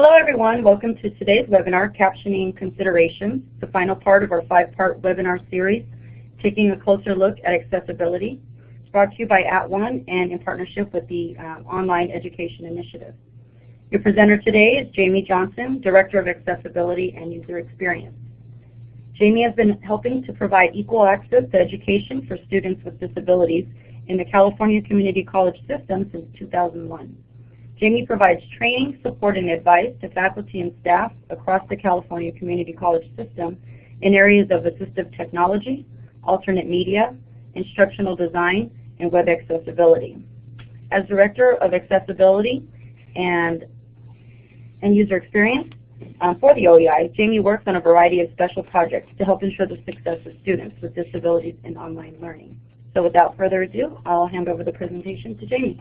Hello everyone, welcome to today's webinar, Captioning Considerations, the final part of our five-part webinar series, taking a closer look at accessibility. It's brought to you by At @ONE and in partnership with the um, Online Education Initiative. Your presenter today is Jamie Johnson, Director of Accessibility and User Experience. Jamie has been helping to provide equal access to education for students with disabilities in the California Community College system since 2001. Jamie provides training, support, and advice to faculty and staff across the California Community College system in areas of assistive technology, alternate media, instructional design, and web accessibility. As Director of Accessibility and, and User Experience um, for the OEI, Jamie works on a variety of special projects to help ensure the success of students with disabilities in online learning. So without further ado, I'll hand over the presentation to Jamie.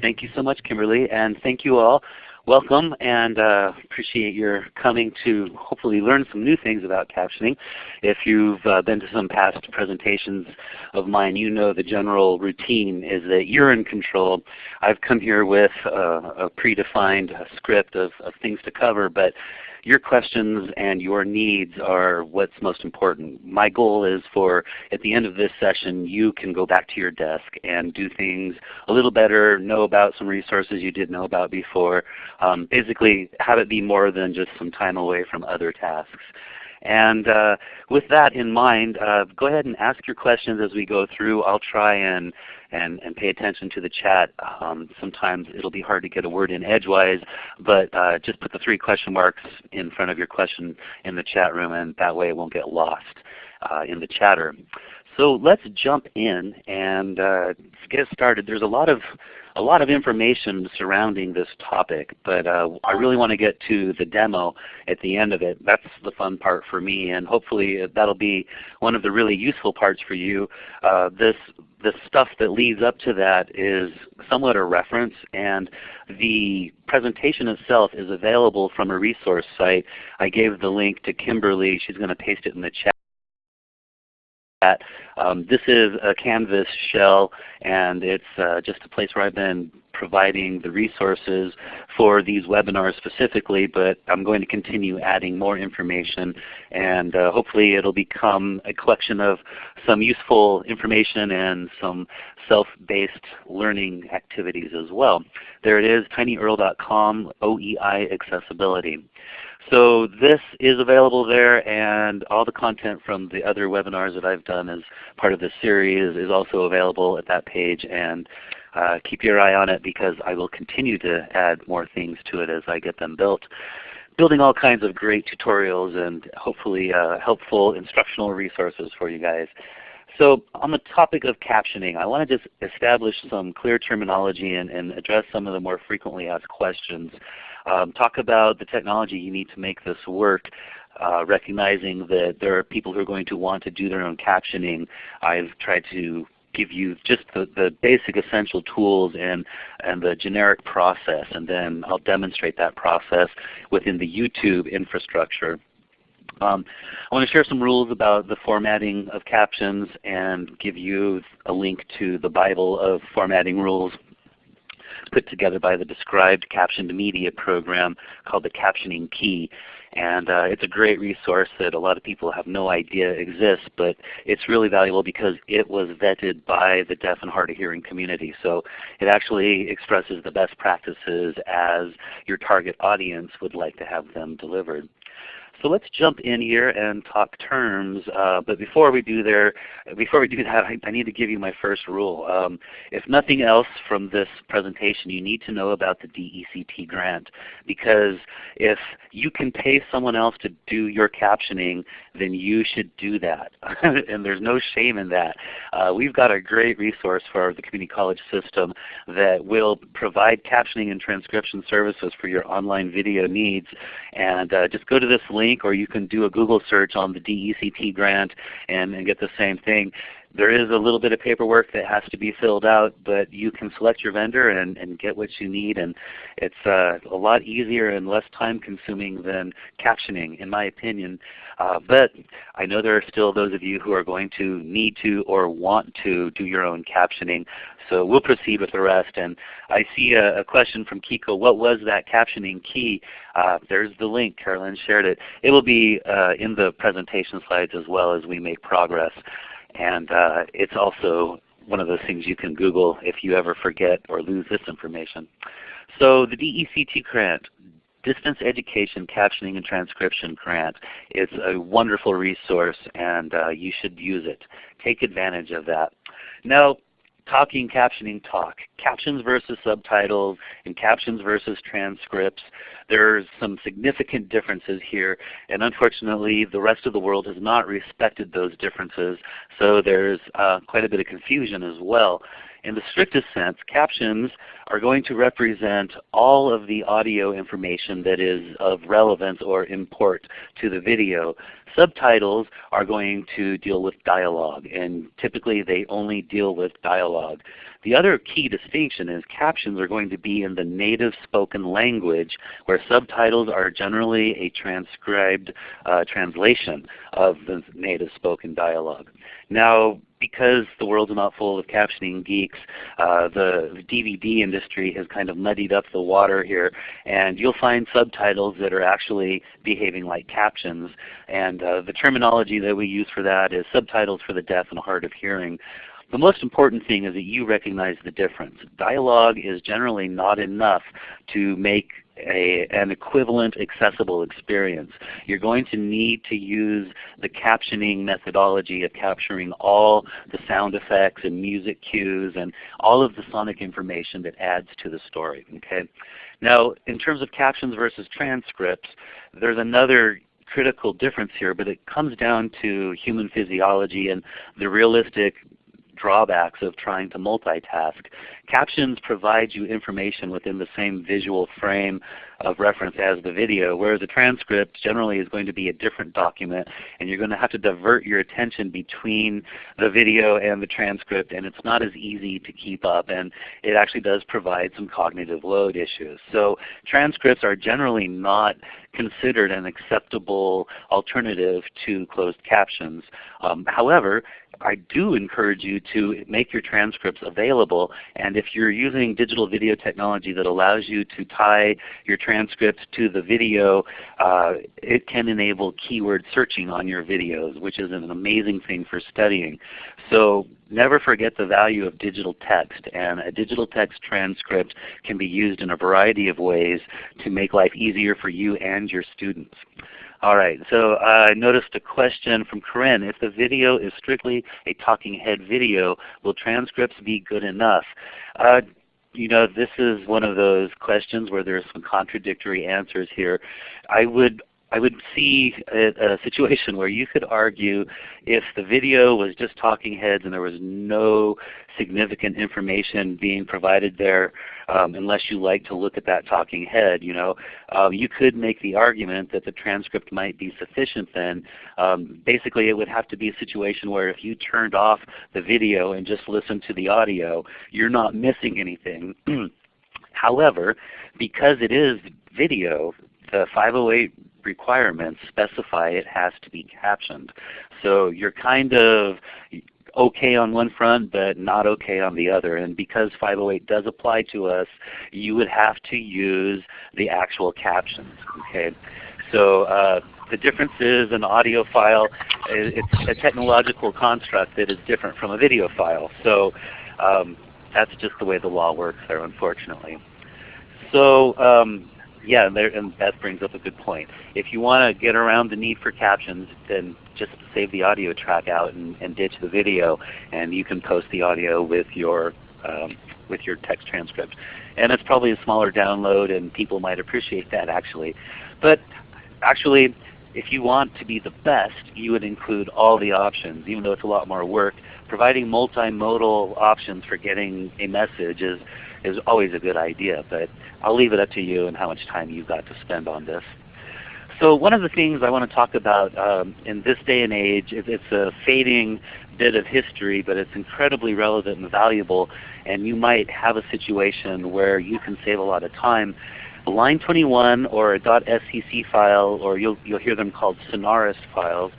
Thank you so much, Kimberly, and thank you all. Welcome, and uh, appreciate your coming to hopefully learn some new things about captioning. If you've uh, been to some past presentations of mine, you know the general routine is that you're in control. I've come here with uh, a predefined script of, of things to cover, but your questions and your needs are what's most important. My goal is for at the end of this session you can go back to your desk and do things a little better, know about some resources you didn't know about before. Um, basically have it be more than just some time away from other tasks. And uh, with that in mind, uh, go ahead and ask your questions as we go through. I'll try and and, and pay attention to the chat. Um, sometimes it'll be hard to get a word in edgewise, but uh, just put the three question marks in front of your question in the chat room and that way it won't get lost uh, in the chatter. So let's jump in and uh, get started. There's a lot of a lot of information surrounding this topic, but uh, I really want to get to the demo at the end of it. That's the fun part for me, and hopefully that'll be one of the really useful parts for you. Uh, this the stuff that leads up to that is somewhat a reference, and the presentation itself is available from a resource site. I gave the link to Kimberly. She's going to paste it in the chat. Um, this is a Canvas shell and it's uh, just a place where I've been providing the resources for these webinars specifically, but I'm going to continue adding more information and uh, hopefully it will become a collection of some useful information and some self-based learning activities as well. There it is, tinyurl.com OEI accessibility. So this is available there and all the content from the other webinars that I've done as part of this series is also available at that page and uh, keep your eye on it because I will continue to add more things to it as I get them built. Building all kinds of great tutorials and hopefully uh, helpful instructional resources for you guys. So on the topic of captioning, I want to just establish some clear terminology and, and address some of the more frequently asked questions. Um, talk about the technology you need to make this work. Uh, recognizing that there are people who are going to want to do their own captioning. I've tried to give you just the, the basic essential tools and, and the generic process and then I'll demonstrate that process within the YouTube infrastructure. Um, I want to share some rules about the formatting of captions and give you a link to the Bible of formatting rules put together by the Described Captioned Media program called the Captioning Key. And uh, it's a great resource that a lot of people have no idea exists, but it's really valuable because it was vetted by the deaf and hard of hearing community. So it actually expresses the best practices as your target audience would like to have them delivered. So let's jump in here and talk terms. Uh, but before we do there, before we do that, I, I need to give you my first rule. Um, if nothing else from this presentation, you need to know about the DECT grant. Because if you can pay someone else to do your captioning, then you should do that. and there's no shame in that. Uh, we've got a great resource for the community college system that will provide captioning and transcription services for your online video needs. And uh, just go to this link or you can do a Google search on the DECT grant and, and get the same thing. There is a little bit of paperwork that has to be filled out, but you can select your vendor and, and get what you need. And it's uh, a lot easier and less time consuming than captioning in my opinion. Uh, but I know there are still those of you who are going to need to or want to do your own captioning. So we'll proceed with the rest. And I see a, a question from Kiko. What was that captioning key? Uh, there's the link. Carolyn shared it. It will be uh, in the presentation slides as well as we make progress. And uh, it's also one of those things you can Google if you ever forget or lose this information. So the DECT grant, Distance Education Captioning and Transcription Grant, is a wonderful resource and uh, you should use it. Take advantage of that. Now talking, captioning, talk. Captions versus subtitles and captions versus transcripts. There's some significant differences here and unfortunately the rest of the world has not respected those differences so there's uh, quite a bit of confusion as well. In the strictest sense, captions are going to represent all of the audio information that is of relevance or import to the video. Subtitles are going to deal with dialogue, and typically they only deal with dialogue. The other key distinction is captions are going to be in the native spoken language, where subtitles are generally a transcribed uh, translation of the native spoken dialogue. Now, because the world's not full of captioning geeks, uh, the DVD industry has kind of muddied up the water here, and you'll find subtitles that are actually behaving like captions. And uh, the terminology that we use for that is subtitles for the deaf and hard of hearing. The most important thing is that you recognize the difference. Dialogue is generally not enough to make a, an equivalent accessible experience. You're going to need to use the captioning methodology of capturing all the sound effects and music cues and all of the sonic information that adds to the story. Okay? Now in terms of captions versus transcripts, there's another critical difference here, but it comes down to human physiology and the realistic drawbacks of trying to multitask. Captions provide you information within the same visual frame of reference as the video, whereas a transcript generally is going to be a different document and you're going to have to divert your attention between the video and the transcript and it's not as easy to keep up and it actually does provide some cognitive load issues. So transcripts are generally not considered an acceptable alternative to closed captions. Um, however, I do encourage you to make your transcripts available and if you're using digital video technology that allows you to tie your transcript to the video, uh, it can enable keyword searching on your videos which is an amazing thing for studying. So never forget the value of digital text and a digital text transcript can be used in a variety of ways to make life easier for you and your students. All right, so I noticed a question from Corinne. If the video is strictly a talking head video, will transcripts be good enough? Uh, you know, this is one of those questions where there's some contradictory answers here. I would I would see a, a, situation where you could argue if the video was just talking heads and there was no significant information being provided there um, unless you like to look at that talking head, you know, um, you could make the argument that the transcript might be sufficient then. Um, basically it would have to be a situation where if you turned off the video and just listened to the audio, you're not missing anything. However, because it is video, the 508 requirements specify it has to be captioned. So you're kind of okay on one front but not okay on the other. And because 508 does apply to us, you would have to use the actual captions. Okay, So uh, the difference is an audio file, it's a technological construct that is different from a video file. So um, that's just the way the law works there unfortunately. So um, yeah, and, there, and that brings up a good point. If you want to get around the need for captions, then just save the audio track out and, and ditch the video, and you can post the audio with your um, with your text transcript. And it's probably a smaller download, and people might appreciate that actually. But actually, if you want to be the best, you would include all the options, even though it's a lot more work. Providing multimodal options for getting a message is is always a good idea. But I'll leave it up to you and how much time you've got to spend on this. So one of the things I want to talk about um, in this day and age, is it's a fading bit of history, but it's incredibly relevant and valuable, and you might have a situation where you can save a lot of time. Line 21 or a .scc file, or you'll, you'll hear them called Scenarist files,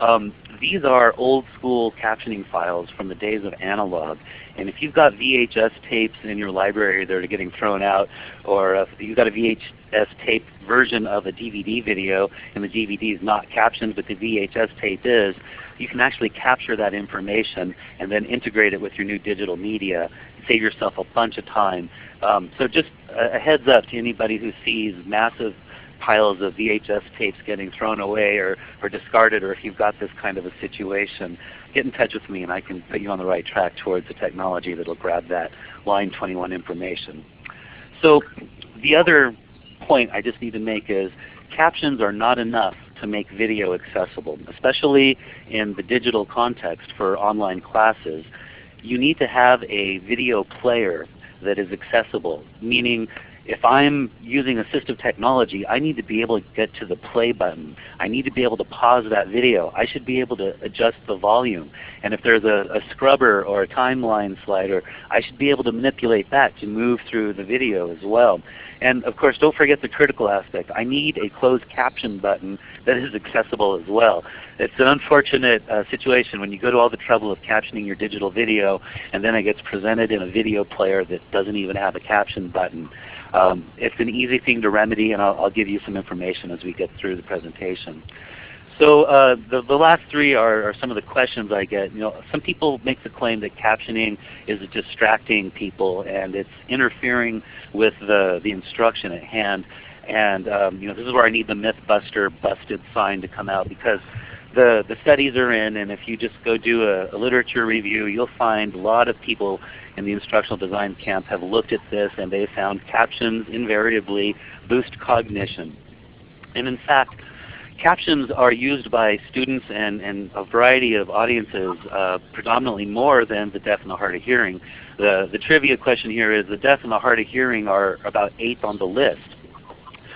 um, these are old school captioning files from the days of analog. And if you've got VHS tapes in your library that are getting thrown out, or if you've got a VHS tape version of a DVD video and the DVD is not captioned but the VHS tape is, you can actually capture that information and then integrate it with your new digital media. Save yourself a bunch of time. Um, so just a, a heads up to anybody who sees massive piles of VHS tapes getting thrown away or, or discarded, or if you've got this kind of a situation, get in touch with me and I can put you on the right track towards the technology that will grab that line 21 information. So the other point I just need to make is captions are not enough to make video accessible, especially in the digital context for online classes. You need to have a video player that is accessible, meaning if I'm using assistive technology, I need to be able to get to the play button. I need to be able to pause that video. I should be able to adjust the volume. And if there's a, a scrubber or a timeline slider, I should be able to manipulate that to move through the video as well. And of course, don't forget the critical aspect. I need a closed caption button that is accessible as well. It's an unfortunate uh, situation when you go to all the trouble of captioning your digital video and then it gets presented in a video player that doesn't even have a caption button. Um, it's an easy thing to remedy and I'll, I'll, give you some information as we get through the presentation. So uh, the, the last three are, are, some of the questions I get. You know, some people make the claim that captioning is distracting people and it's interfering with the, the instruction at hand. And um, you know, this is where I need the MythBuster busted sign to come out because the, the studies are in and if you just go do a, a literature review, you'll find a lot of people in the instructional design camp have looked at this and they found captions invariably boost cognition. And in fact, captions are used by students and, and a variety of audiences uh, predominantly more than the deaf and the hard of hearing. The, the trivia question here is the deaf and the hard of hearing are about eighth on the list.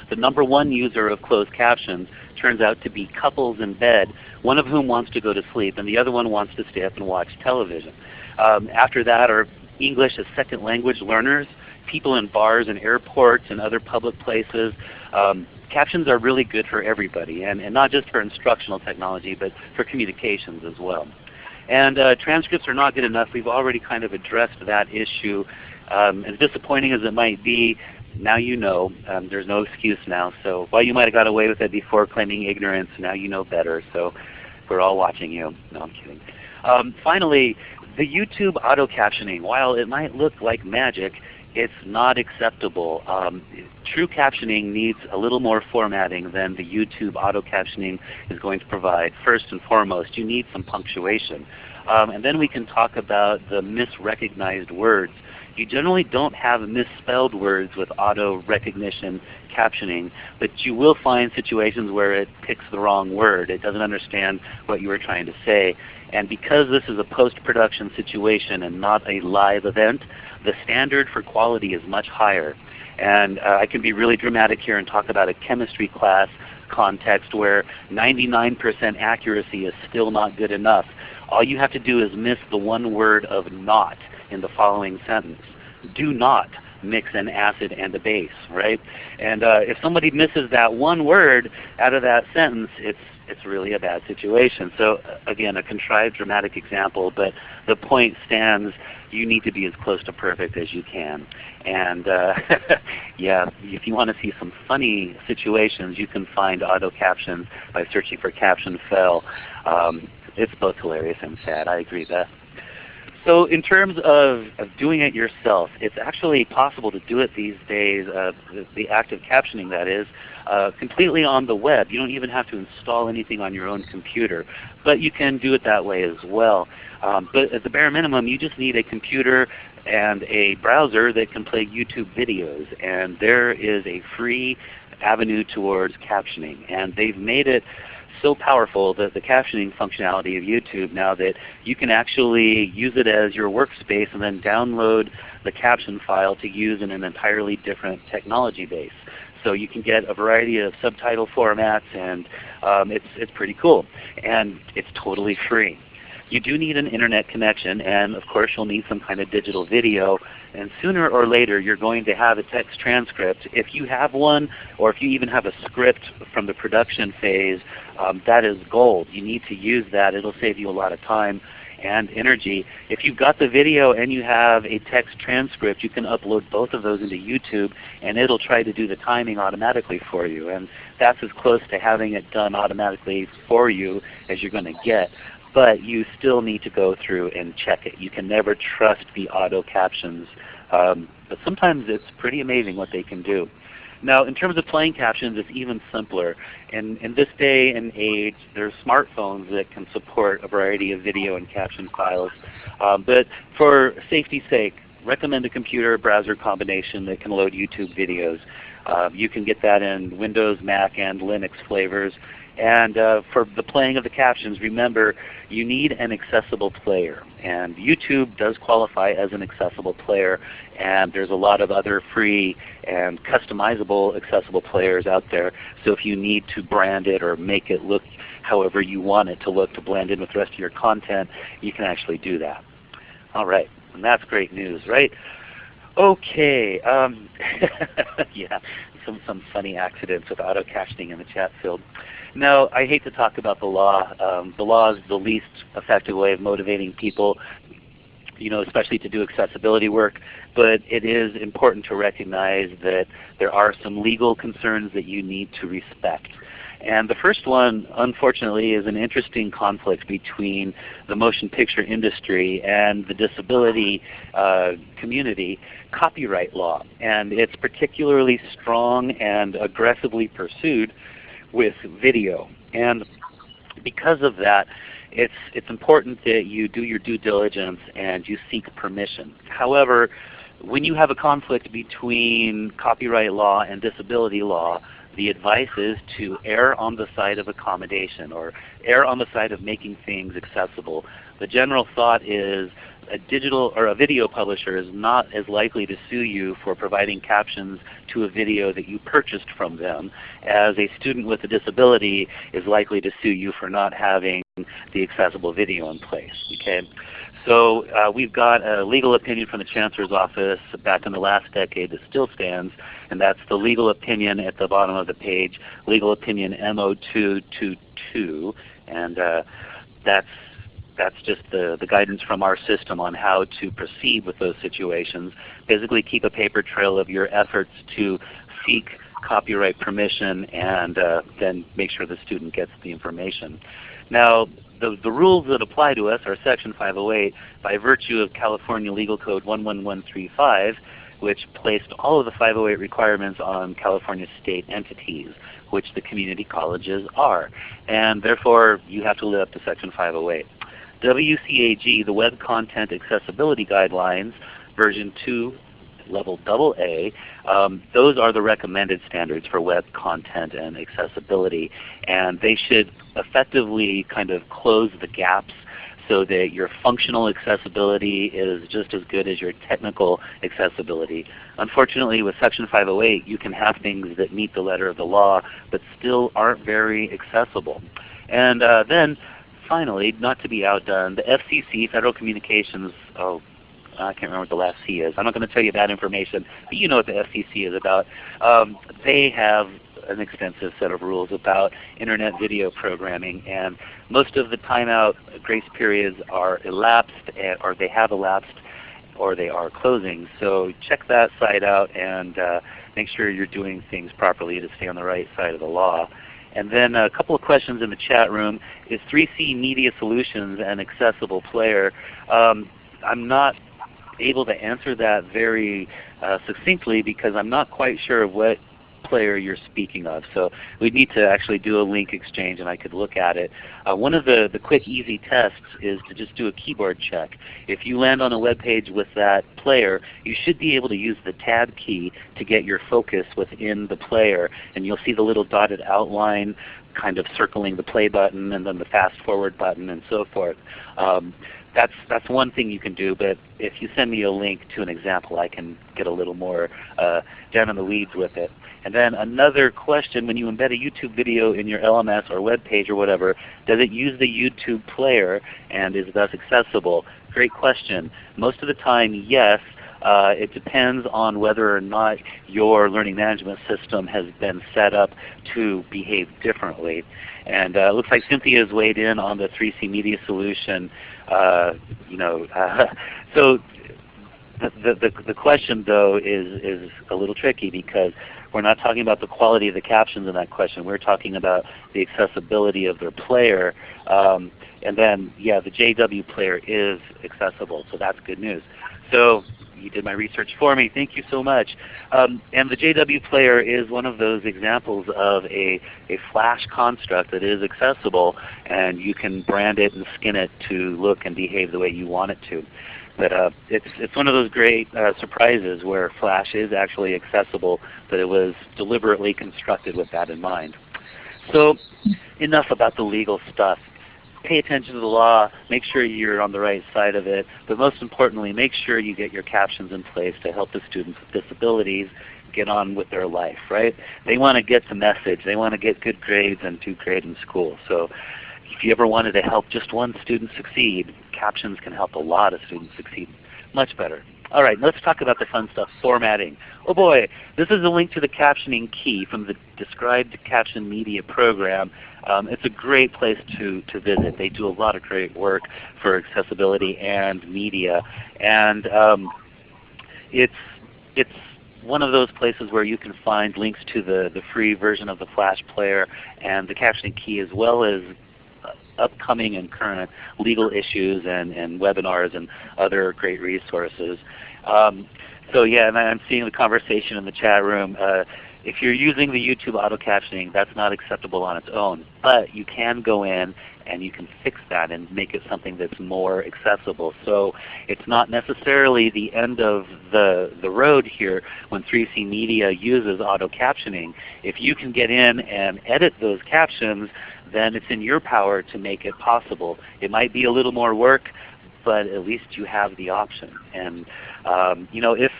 The number one user of closed captions turns out to be couples in bed, one of whom wants to go to sleep and the other one wants to stay up and watch television. Um, after that are English as second language learners, people in bars and airports and other public places. Um, captions are really good for everybody, and, and not just for instructional technology, but for communications as well. And uh, transcripts are not good enough. We've already kind of addressed that issue. Um, as disappointing as it might be, now you know. Um, there's no excuse now. So while you might have got away with it before claiming ignorance, now you know better. So we're all watching you. No, I'm kidding. Um, finally, the YouTube auto captioning, while it might look like magic, it's not acceptable. Um, true captioning needs a little more formatting than the YouTube auto captioning is going to provide. First and foremost, you need some punctuation. Um, and then we can talk about the misrecognized words. You generally don't have misspelled words with auto recognition captioning, but you will find situations where it picks the wrong word. It doesn't understand what you were trying to say. And because this is a post-production situation and not a live event, the standard for quality is much higher. And uh, I can be really dramatic here and talk about a chemistry class context where 99% accuracy is still not good enough. All you have to do is miss the one word of not in the following sentence. Do not mix an acid and a base, right? And uh, if somebody misses that one word out of that sentence, it's it's really a bad situation. So uh, again, a contrived dramatic example, but the point stands, you need to be as close to perfect as you can. And uh, yeah, if you want to see some funny situations, you can find auto captions by searching for caption fail. Um, it's both hilarious and sad. I agree, Beth. So in terms of, of doing it yourself, it's actually possible to do it these days, uh, the, the active captioning that is, uh, completely on the web. You don't even have to install anything on your own computer. But you can do it that way as well. Um, but at the bare minimum, you just need a computer and a browser that can play YouTube videos. And there is a free avenue towards captioning. And they've made it so powerful, the, the captioning functionality of YouTube now that you can actually use it as your workspace and then download the caption file to use in an entirely different technology base. So you can get a variety of subtitle formats and um, it's, it's pretty cool. And it's totally free. You do need an internet connection and of course you'll need some kind of digital video and sooner or later you're going to have a text transcript. If you have one or if you even have a script from the production phase, um, that is gold. You need to use that. It will save you a lot of time and energy. If you've got the video and you have a text transcript, you can upload both of those into YouTube and it'll try to do the timing automatically for you. And that's as close to having it done automatically for you as you're going to get but you still need to go through and check it. You can never trust the auto captions, um, but sometimes it's pretty amazing what they can do. Now in terms of playing captions, it's even simpler. In, in this day and age, there are smartphones that can support a variety of video and caption files. Um, but for safety's sake, recommend a computer browser combination that can load YouTube videos. Uh, you can get that in Windows, Mac, and Linux flavors. And uh, for the playing of the captions, remember you need an accessible player. And YouTube does qualify as an accessible player. And there's a lot of other free and customizable accessible players out there. So if you need to brand it or make it look however you want it to look to blend in with the rest of your content, you can actually do that. All right. And that's great news, right? Okay. Um, yeah, some, some funny accidents with auto captioning in the chat field. No, I hate to talk about the law. Um, the law is the least effective way of motivating people, you know, especially to do accessibility work. But it is important to recognize that there are some legal concerns that you need to respect. And the first one, unfortunately, is an interesting conflict between the motion picture industry and the disability uh, community copyright law. And it's particularly strong and aggressively pursued with video. And because of that, it's, it's important that you do your due diligence and you seek permission. However, when you have a conflict between copyright law and disability law, the advice is to err on the side of accommodation or err on the side of making things accessible. The general thought is a digital or a video publisher is not as likely to sue you for providing captions to a video that you purchased from them as a student with a disability is likely to sue you for not having the accessible video in place. Okay? So uh, we've got a legal opinion from the Chancellor's Office back in the last decade that still stands, and that's the legal opinion at the bottom of the page, legal opinion MO222, and uh, that's that's just the, the guidance from our system on how to proceed with those situations. Basically keep a paper trail of your efforts to seek copyright permission and uh, then make sure the student gets the information. Now the, the rules that apply to us are Section 508 by virtue of California Legal Code 11135 which placed all of the 508 requirements on California state entities, which the community colleges are. And therefore you have to live up to Section 508. WCAG, the Web Content Accessibility Guidelines, version 2, level AA, um, those are the recommended standards for web content and accessibility. And they should effectively kind of close the gaps so that your functional accessibility is just as good as your technical accessibility. Unfortunately with Section 508 you can have things that meet the letter of the law but still aren't very accessible. And uh, then finally, not to be outdone, the FCC, Federal Communications, oh, I can't remember what the last C is. I'm not going to tell you that information, but you know what the FCC is about. Um, they have an extensive set of rules about Internet video programming, and most of the timeout grace periods are elapsed, or they have elapsed, or they are closing. So check that site out and uh, make sure you're doing things properly to stay on the right side of the law. And then a couple of questions in the chat room. Is 3C Media Solutions an accessible player? Um, I'm not able to answer that very uh, succinctly because I'm not quite sure of what player you're speaking of. So we need to actually do a link exchange and I could look at it. Uh, one of the, the quick easy tests is to just do a keyboard check. If you land on a web page with that player, you should be able to use the tab key to get your focus within the player and you'll see the little dotted outline kind of circling the play button and then the fast forward button and so forth. Um, that's that's one thing you can do. But if you send me a link to an example, I can get a little more uh, down in the weeds with it. And then another question: When you embed a YouTube video in your LMS or web page or whatever, does it use the YouTube player and is thus accessible? Great question. Most of the time, yes. Uh, it depends on whether or not your learning management system has been set up to behave differently. And uh, it looks like Cynthia has weighed in on the 3C Media solution. Uh, you know, uh, so the, the, the question though is, is a little tricky because we're not talking about the quality of the captions in that question. We're talking about the accessibility of their player. Um, and then, yeah, the JW player is accessible, so that's good news. So you did my research for me. Thank you so much. Um, and the JW player is one of those examples of a, a Flash construct that is accessible, and you can brand it and skin it to look and behave the way you want it to. But uh, it's, it's one of those great uh, surprises where Flash is actually accessible, but it was deliberately constructed with that in mind. So enough about the legal stuff pay attention to the law, make sure you're on the right side of it, but most importantly, make sure you get your captions in place to help the students with disabilities get on with their life, right? They want to get the message. They want to get good grades and do great in school. So if you ever wanted to help just one student succeed, captions can help a lot of students succeed much better. All right, let's talk about the fun stuff, formatting. Oh boy, this is a link to the captioning key from the Described Caption Media program. Um, it's a great place to, to visit. They do a lot of great work for accessibility and media. And um, it's, it's one of those places where you can find links to the, the free version of the Flash player and the captioning key as well as upcoming and current legal issues and, and webinars and other great resources. Um, so yeah, and I'm seeing the conversation in the chat room. Uh, if you're using the YouTube auto captioning, that's not acceptable on its own. But you can go in and you can fix that and make it something that's more accessible. So it's not necessarily the end of the, the road here when 3C Media uses auto captioning. If you can get in and edit those captions, then it's in your power to make it possible. It might be a little more work, but at least you have the option. And um, you know, if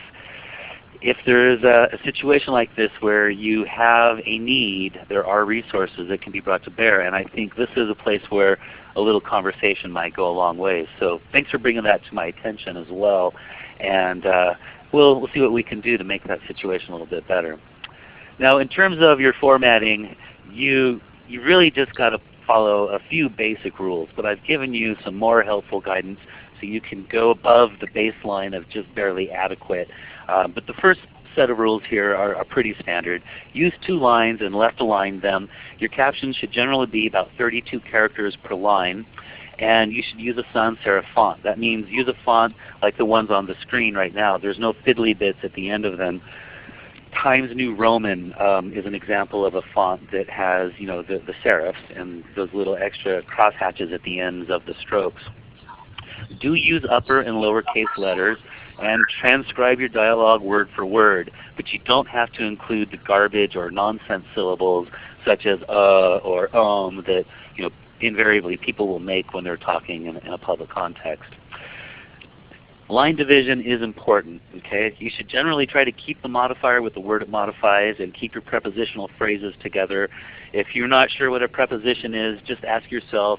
if there is a, a, situation like this where you have a need, there are resources that can be brought to bear. And I think this is a place where a little conversation might go a long way. So thanks for bringing that to my attention as well. And uh, we'll, we'll see what we can do to make that situation a little bit better. Now in terms of your formatting, you you really just got to follow a few basic rules, but I've given you some more helpful guidance so you can go above the baseline of just barely adequate. Um, but the first set of rules here are, are, pretty standard. Use two lines and left align them. Your captions should generally be about 32 characters per line. And you should use a sans serif font. That means use a font like the ones on the screen right now. There's no fiddly bits at the end of them. Times New Roman um, is an example of a font that has you know, the, the serifs and those little extra crosshatches at the ends of the strokes. Do use upper and lowercase letters and transcribe your dialogue word for word, but you don't have to include the garbage or nonsense syllables such as uh or um that you know invariably people will make when they're talking in, in a public context. Line division is important. Okay, You should generally try to keep the modifier with the word it modifies and keep your prepositional phrases together. If you're not sure what a preposition is, just ask yourself,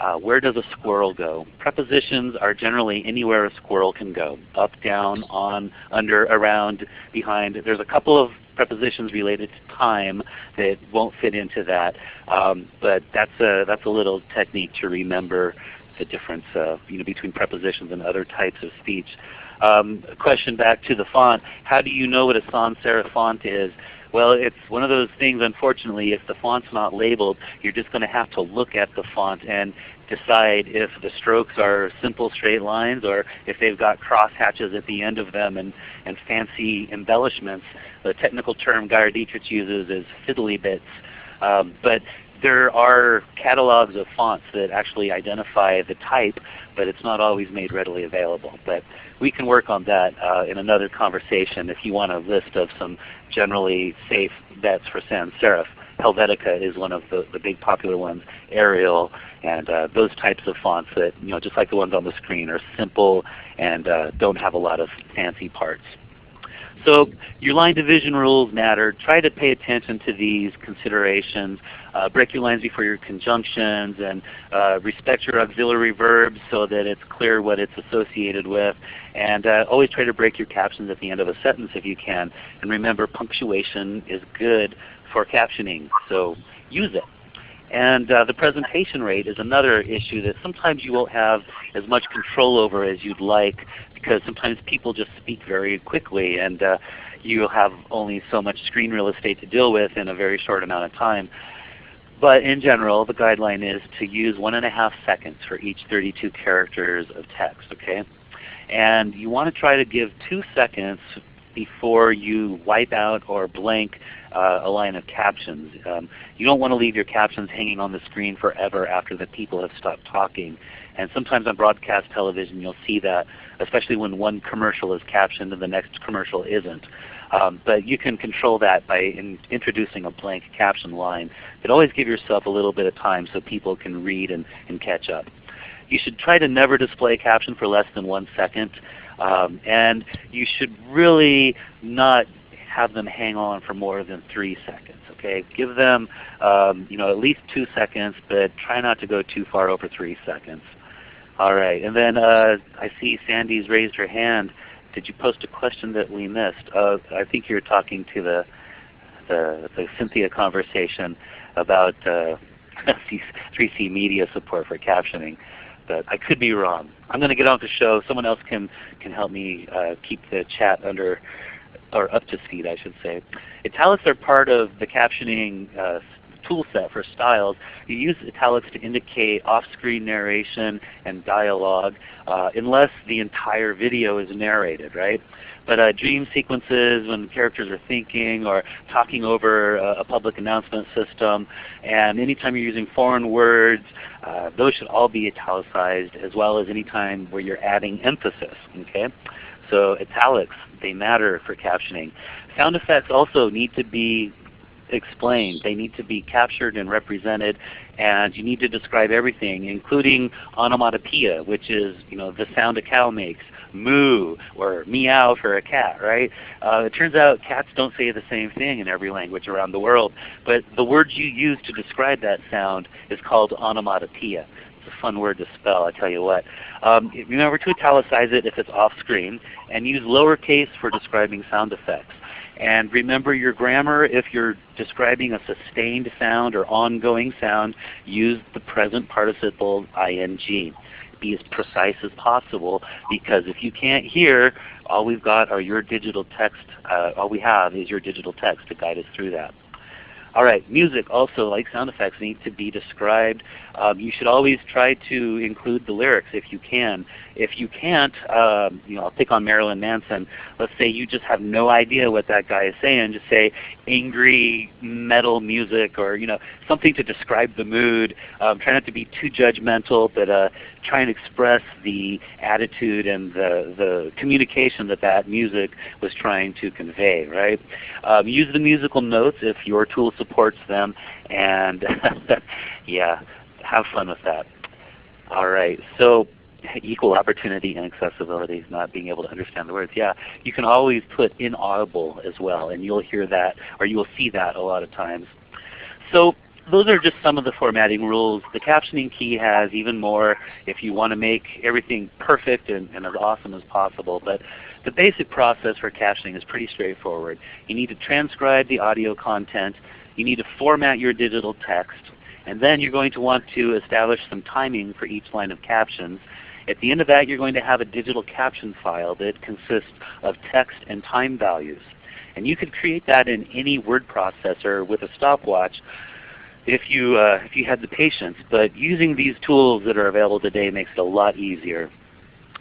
uh, where does a squirrel go? Prepositions are generally anywhere a squirrel can go. Up, down, on, under, around, behind. There's a couple of prepositions related to time that won't fit into that. Um, but that's a, that's a little technique to remember the difference uh, you know, between prepositions and other types of speech. Um, question back to the font. How do you know what a sans serif font is? Well, it's one of those things, unfortunately, if the font's not labeled, you're just going to have to look at the font and decide if the strokes are simple straight lines or if they've got cross hatches at the end of them and, and fancy embellishments. The technical term Gaeir Dietrich uses is fiddly bits. Um, but there are catalogs of fonts that actually identify the type, but it's not always made readily available. But we can work on that uh, in another conversation if you want a list of some generally safe bets for sans serif. Helvetica is one of the, the big popular ones, Arial, and uh, those types of fonts that, you know, just like the ones on the screen, are simple and uh, don't have a lot of fancy parts. So your line division rules matter. Try to pay attention to these considerations. Uh, break your lines before your conjunctions and uh, respect your auxiliary verbs so that it's clear what it's associated with. And uh, always try to break your captions at the end of a sentence if you can. And remember punctuation is good for captioning, so use it. And uh, the presentation rate is another issue that sometimes you won't have as much control over as you'd like because sometimes people just speak very quickly and uh, you have only so much screen real estate to deal with in a very short amount of time. But in general, the guideline is to use one and a half seconds for each 32 characters of text. Okay, And you want to try to give two seconds before you wipe out or blank a line of captions. Um, you don't want to leave your captions hanging on the screen forever after the people have stopped talking. And sometimes on broadcast television you'll see that, especially when one commercial is captioned and the next commercial isn't. Um, but you can control that by in introducing a blank caption line. But always give yourself a little bit of time so people can read and, and catch up. You should try to never display a caption for less than one second. Um, and you should really not have them hang on for more than three seconds. Okay, give them um, you know at least two seconds, but try not to go too far over three seconds. All right, and then uh, I see Sandy's raised her hand. Did you post a question that we missed? Uh, I think you're talking to the the, the Cynthia conversation about uh, 3C media support for captioning but I could be wrong. I'm going to get on the show. Someone else can can help me uh, keep the chat under or up to speed, I should say. Italics are part of the captioning uh, tool set for styles. You use italics to indicate off-screen narration and dialogue uh, unless the entire video is narrated, right? But uh, dream sequences when characters are thinking or talking over a, a public announcement system, and anytime you're using foreign words, uh, those should all be italicized as well as anytime where you're adding emphasis. Okay? So italics, they matter for captioning. Sound effects also need to be explained. They need to be captured and represented, and you need to describe everything, including onomatopoeia, which is you know the sound a cow makes, moo or meow for a cat, right? Uh, it turns out cats don't say the same thing in every language around the world, but the word you use to describe that sound is called onomatopoeia. It's a fun word to spell, I tell you what. Um, remember to italicize it if it's off screen, and use lowercase for describing sound effects. And remember your grammar, if you're describing a sustained sound or ongoing sound, use the present participle ing. Be as precise as possible because if you can't hear, all we've got are your digital text, uh, all we have is your digital text to guide us through that. All right, music also, like sound effects, need to be described. Um, you should always try to include the lyrics if you can. If you can't, um, you know, I'll pick on Marilyn Manson. Let's say you just have no idea what that guy is saying. Just say angry metal music or you know something to describe the mood. Um, try not to be too judgmental, but uh, try and express the attitude and the, the communication that that music was trying to convey. Right? Um, use the musical notes if your tool supports them, and yeah, have fun with that. All right, so equal opportunity and accessibility, not being able to understand the words. Yeah, you can always put inaudible as well, and you'll hear that, or you will see that a lot of times. So those are just some of the formatting rules. The captioning key has even more if you want to make everything perfect and, and as awesome as possible. But the basic process for captioning is pretty straightforward. You need to transcribe the audio content. You need to format your digital text. And then you're going to want to establish some timing for each line of captions. At the end of that, you're going to have a digital caption file that consists of text and time values. And you could create that in any word processor with a stopwatch if you, uh, if you had the patience. But using these tools that are available today makes it a lot easier.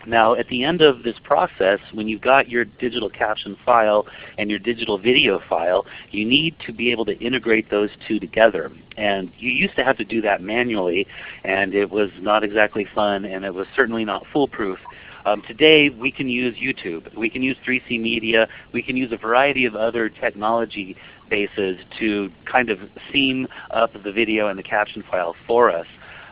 Now at the end of this process, when you've got your digital caption file and your digital video file, you need to be able to integrate those two together. And you used to have to do that manually, and it was not exactly fun, and it was certainly not foolproof. Um, today we can use YouTube, we can use 3C Media, we can use a variety of other technology bases to kind of seam up the video and the caption file for us.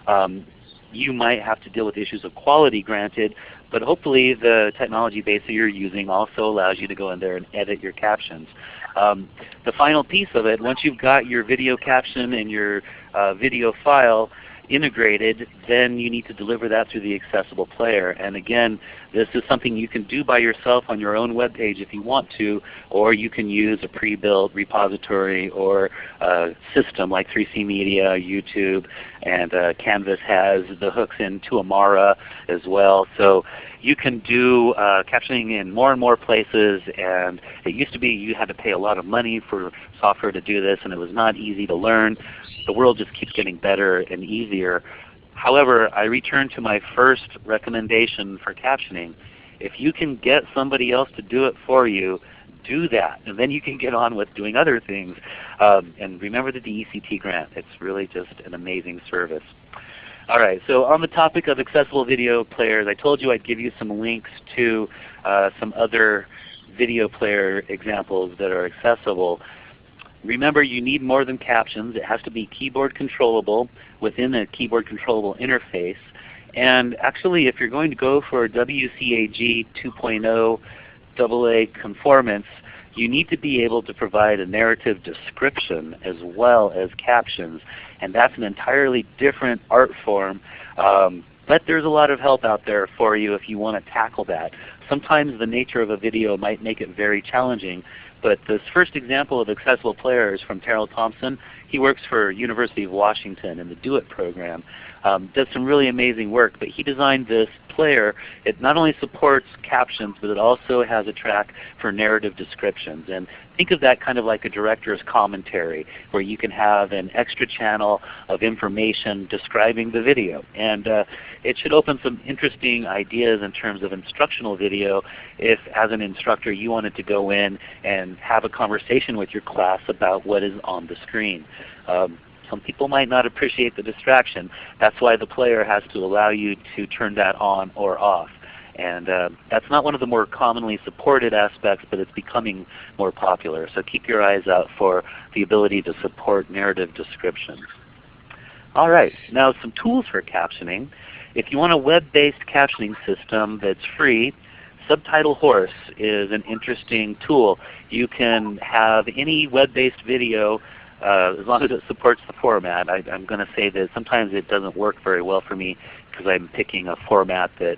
Um, you might have to deal with issues of quality granted, but hopefully the technology base that you're using also allows you to go in there and edit your captions. Um, the final piece of it, once you've got your video caption and your uh, video file, integrated, then you need to deliver that through the accessible player. And again, this is something you can do by yourself on your own web page if you want to, or you can use a pre-built repository or a system like 3C Media, YouTube, and uh, Canvas has the hooks into Amara as well. So you can do uh, captioning in more and more places and it used to be you had to pay a lot of money for software to do this and it was not easy to learn. The world just keeps getting better and easier. However, I return to my first recommendation for captioning. If you can get somebody else to do it for you, do that. And then you can get on with doing other things. Um, and remember the DECT grant. It's really just an amazing service. All right, so on the topic of accessible video players, I told you I'd give you some links to uh, some other video player examples that are accessible. Remember you need more than captions. It has to be keyboard controllable within a keyboard controllable interface. And actually if you're going to go for WCAG 2.0 AA conformance, you need to be able to provide a narrative description as well as captions. And that's an entirely different art form. Um, but there's a lot of help out there for you if you want to tackle that. Sometimes the nature of a video might make it very challenging. But this first example of accessible players from Terrill Thompson, he works for University of Washington in the Do-It program. Um, does some really amazing work, but he designed this player. It not only supports captions, but it also has a track for narrative descriptions. And think of that kind of like a director's commentary, where you can have an extra channel of information describing the video. And uh, it should open some interesting ideas in terms of instructional video if as an instructor you wanted to go in and have a conversation with your class about what is on the screen. Um, some people might not appreciate the distraction. That's why the player has to allow you to turn that on or off. And uh, that's not one of the more commonly supported aspects, but it's becoming more popular. So keep your eyes out for the ability to support narrative descriptions. All right, now some tools for captioning. If you want a web-based captioning system that's free, Subtitle Horse is an interesting tool. You can have any web-based video uh, as long as it supports the format. I, am going to say that sometimes it doesn't work very well for me because I'm picking a format that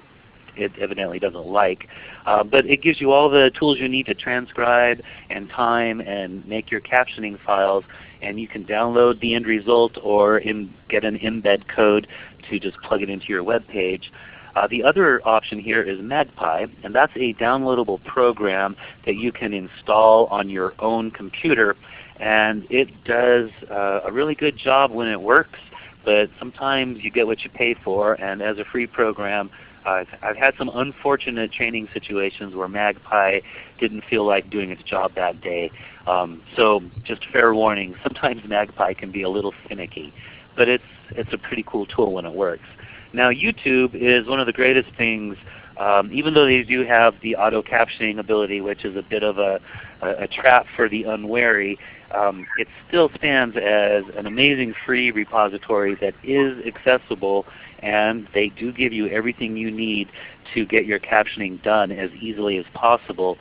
it evidently doesn't like. Uh, but it gives you all the tools you need to transcribe and time and make your captioning files. And you can download the end result or in, get an embed code to just plug it into your web page. Uh, the other option here is Magpie, and that's a downloadable program that you can install on your own computer and it does uh, a really good job when it works, but sometimes you get what you pay for, and as a free program, I've, I've had some unfortunate training situations where Magpie didn't feel like doing its job that day. Um, so just fair warning, sometimes Magpie can be a little finicky, but it's, it's a pretty cool tool when it works. Now YouTube is one of the greatest things um, even though they do have the auto captioning ability, which is a bit of a, a, a trap for the unwary, um, it still stands as an amazing free repository that is accessible and they do give you everything you need to get your captioning done as easily as possible.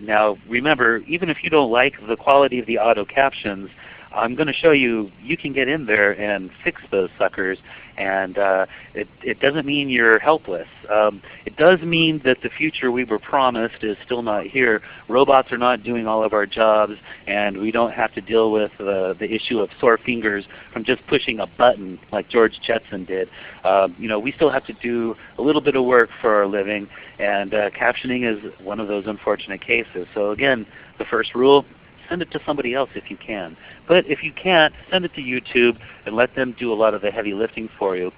Now remember, even if you don't like the quality of the auto captions, I'm going to show you you can get in there and fix those suckers and uh, it, it doesn't mean you're helpless. Um, it does mean that the future we were promised is still not here. Robots are not doing all of our jobs and we don't have to deal with uh, the issue of sore fingers from just pushing a button like George Jetson did. Um, you know, we still have to do a little bit of work for our living and uh, captioning is one of those unfortunate cases. So again, the first rule, send it to somebody else if you can. But if you can't, send it to YouTube and let them do a lot of the heavy lifting for you.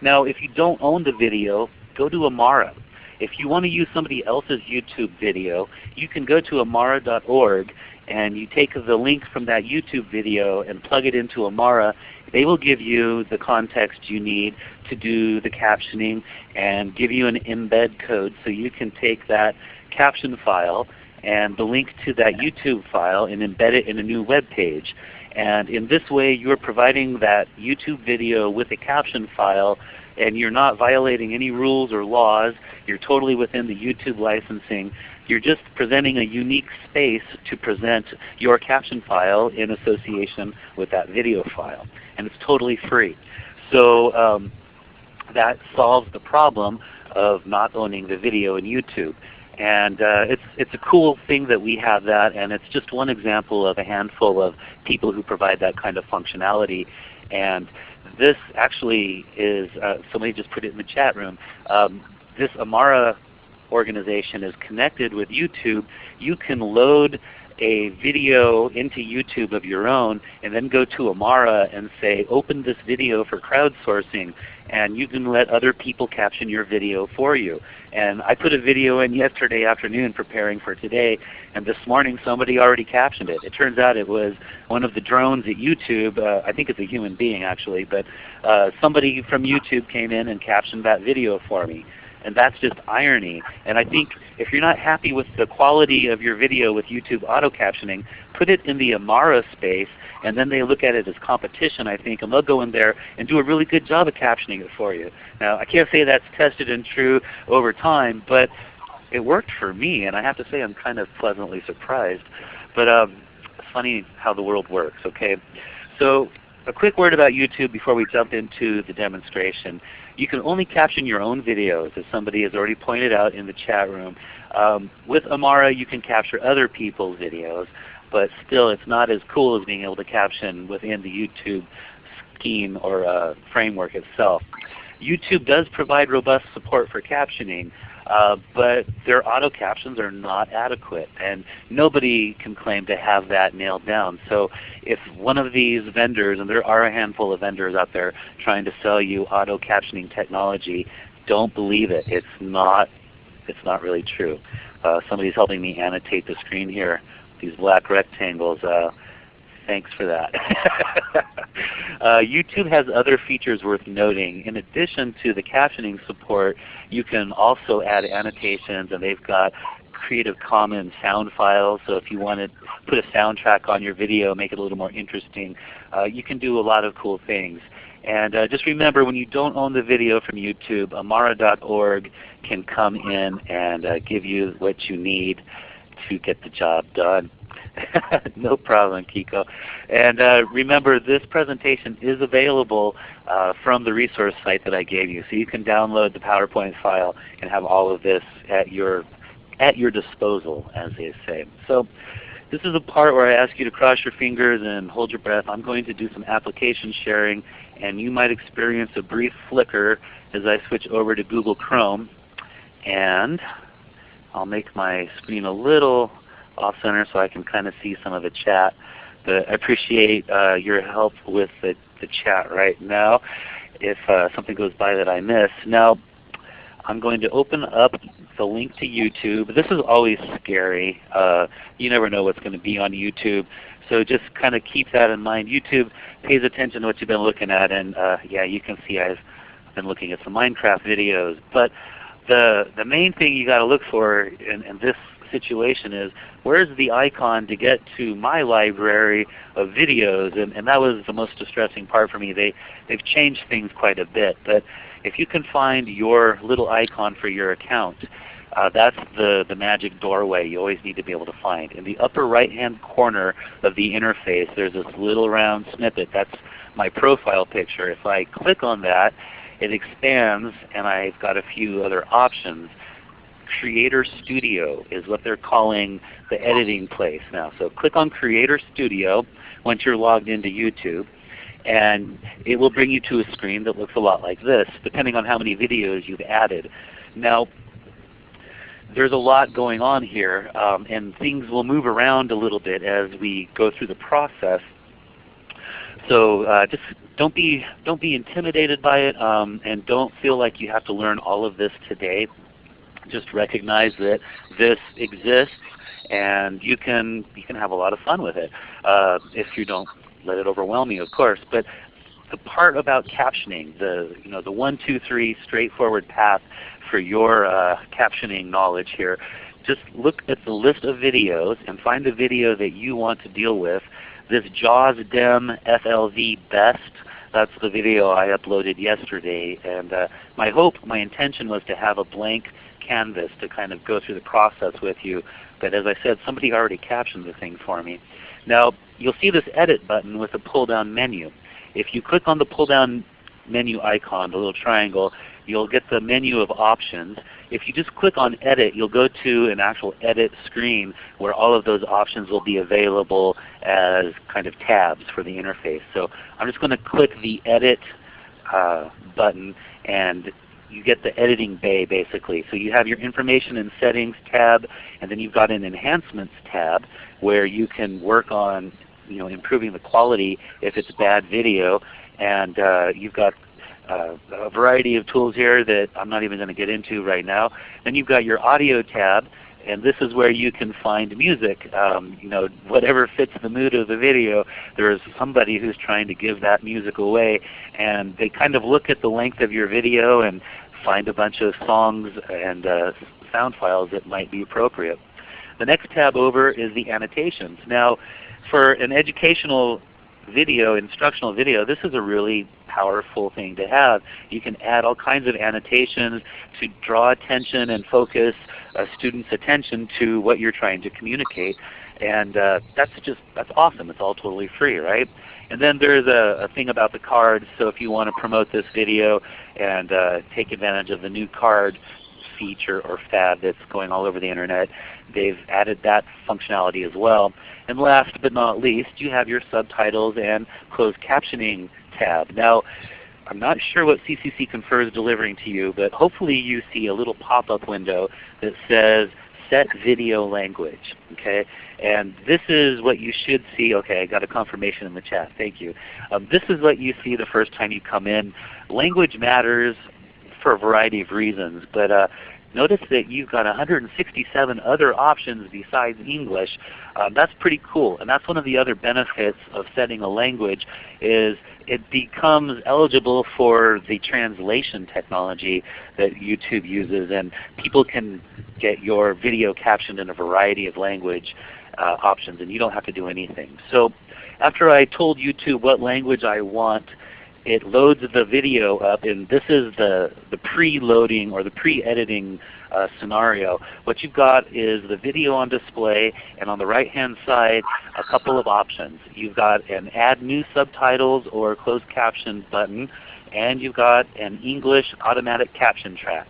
Now if you don't own the video, go to Amara. If you want to use somebody else's YouTube video, you can go to amara.org and you take the link from that YouTube video and plug it into Amara, they will give you the context you need to do the captioning and give you an embed code so you can take that caption file and the link to that YouTube file and embed it in a new web page. And in this way you're providing that YouTube video with a caption file and you're not violating any rules or laws. You're totally within the YouTube licensing. You're just presenting a unique space to present your caption file in association with that video file. And it's totally free. So um, that solves the problem of not owning the video in YouTube. And uh, it's, it's a cool thing that we have that, and it's just one example of a handful of people who provide that kind of functionality. And this actually is, uh, somebody just put it in the chat room, um, this Amara organization is connected with YouTube. You can load a video into YouTube of your own and then go to Amara and say, open this video for crowdsourcing and you can let other people caption your video for you. And I put a video in yesterday afternoon preparing for today, and this morning somebody already captioned it. It turns out it was one of the drones at YouTube. Uh, I think it's a human being actually, but uh, somebody from YouTube came in and captioned that video for me. And that's just irony. And I think if you're not happy with the quality of your video with YouTube auto captioning, put it in the Amara space and then they look at it as competition I think and they'll go in there and do a really good job of captioning it for you. Now I can't say that's tested and true over time, but it worked for me and I have to say I'm kind of pleasantly surprised. But um, it's funny how the world works. Okay, So a quick word about YouTube before we jump into the demonstration. You can only caption your own videos, as somebody has already pointed out in the chat room. Um, with Amara, you can capture other people's videos, but still it's not as cool as being able to caption within the YouTube scheme or uh, framework itself. YouTube does provide robust support for captioning, uh, but their auto captions are not adequate, and nobody can claim to have that nailed down. So if one of these vendors, and there are a handful of vendors out there trying to sell you auto captioning technology, don't believe it. It's not, it's not really true. Uh, somebody's helping me annotate the screen here. These black rectangles. Uh, Thanks for that. uh, YouTube has other features worth noting. In addition to the captioning support, you can also add annotations and they've got Creative Commons sound files. So if you want to put a soundtrack on your video, make it a little more interesting, uh, you can do a lot of cool things. And uh, just remember when you don't own the video from YouTube, amara.org can come in and uh, give you what you need to get the job done. no problem, Kiko. And uh, remember, this presentation is available uh, from the resource site that I gave you. So you can download the PowerPoint file and have all of this at your, at your disposal, as they say. So this is the part where I ask you to cross your fingers and hold your breath. I'm going to do some application sharing, and you might experience a brief flicker as I switch over to Google Chrome. And I'll make my screen a little off center so I can kind of see some of the chat. But I appreciate uh, your help with the, the chat right now if uh, something goes by that I miss. Now I'm going to open up the link to YouTube. This is always scary. Uh, you never know what's going to be on YouTube. So just kind of keep that in mind. YouTube pays attention to what you've been looking at, and uh, yeah, you can see I've been looking at some Minecraft videos. But the the main thing you got to look for in, in this situation is where's the icon to get to my library of videos? And, and that was the most distressing part for me. They, they've changed things quite a bit. But if you can find your little icon for your account, uh, that's the, the magic doorway you always need to be able to find. In the upper right hand corner of the interface there's this little round snippet. That's my profile picture. If I click on that, it expands and I've got a few other options. Creator Studio is what they're calling the editing place now. So click on Creator Studio once you're logged into YouTube and it will bring you to a screen that looks a lot like this depending on how many videos you've added. Now there's a lot going on here um, and things will move around a little bit as we go through the process. So uh, just don't be don't be intimidated by it um, and don't feel like you have to learn all of this today just recognize that this exists and you can you can have a lot of fun with it uh, if you don't let it overwhelm you, of course. But the part about captioning, the you know the one two three straightforward path for your uh, captioning knowledge here, just look at the list of videos and find the video that you want to deal with. This JAWS DEM FLV Best that's the video I uploaded yesterday. And uh, my hope, my intention was to have a blank canvas to kind of go through the process with you. But as I said, somebody already captioned the thing for me. Now you'll see this Edit button with a pull down menu. If you click on the pull down menu icon, the little triangle, you'll get the menu of options. If you just click on Edit, you'll go to an actual Edit screen where all of those options will be available as kind of tabs for the interface. So I'm just going to click the Edit uh, button and you get the editing bay basically. So you have your information and settings tab and then you've got an enhancements tab where you can work on you know, improving the quality if it's bad video and uh, you've got uh, a variety of tools here that I'm not even going to get into right now. Then you've got your audio tab, and this is where you can find music. Um, you know, whatever fits the mood of the video, there is somebody who's trying to give that music away, and they kind of look at the length of your video and find a bunch of songs and uh, sound files that might be appropriate. The next tab over is the annotations. Now, for an educational video, instructional video, this is a really powerful thing to have. You can add all kinds of annotations to draw attention and focus a student's attention to what you're trying to communicate. And uh, that's just that's awesome. It's all totally free, right? And then there's a, a thing about the cards. So if you want to promote this video and uh, take advantage of the new card feature or fad that's going all over the Internet, they've added that functionality as well. And last but not least, you have your subtitles and closed captioning tab. Now, I'm not sure what CCC Confer is delivering to you, but hopefully you see a little pop-up window that says set video language. Okay, and this is what you should see. Okay, I got a confirmation in the chat. Thank you. Um, this is what you see the first time you come in. Language matters for a variety of reasons, but uh, Notice that you've got 167 other options besides English. Um, that's pretty cool. And that's one of the other benefits of setting a language is it becomes eligible for the translation technology that YouTube uses. And people can get your video captioned in a variety of language uh, options and you don't have to do anything. So after I told YouTube what language I want it loads the video up, and this is the, the pre-loading or the pre-editing uh, scenario. What you've got is the video on display, and on the right-hand side, a couple of options. You've got an Add New Subtitles or Closed Caption button, and you've got an English automatic caption track.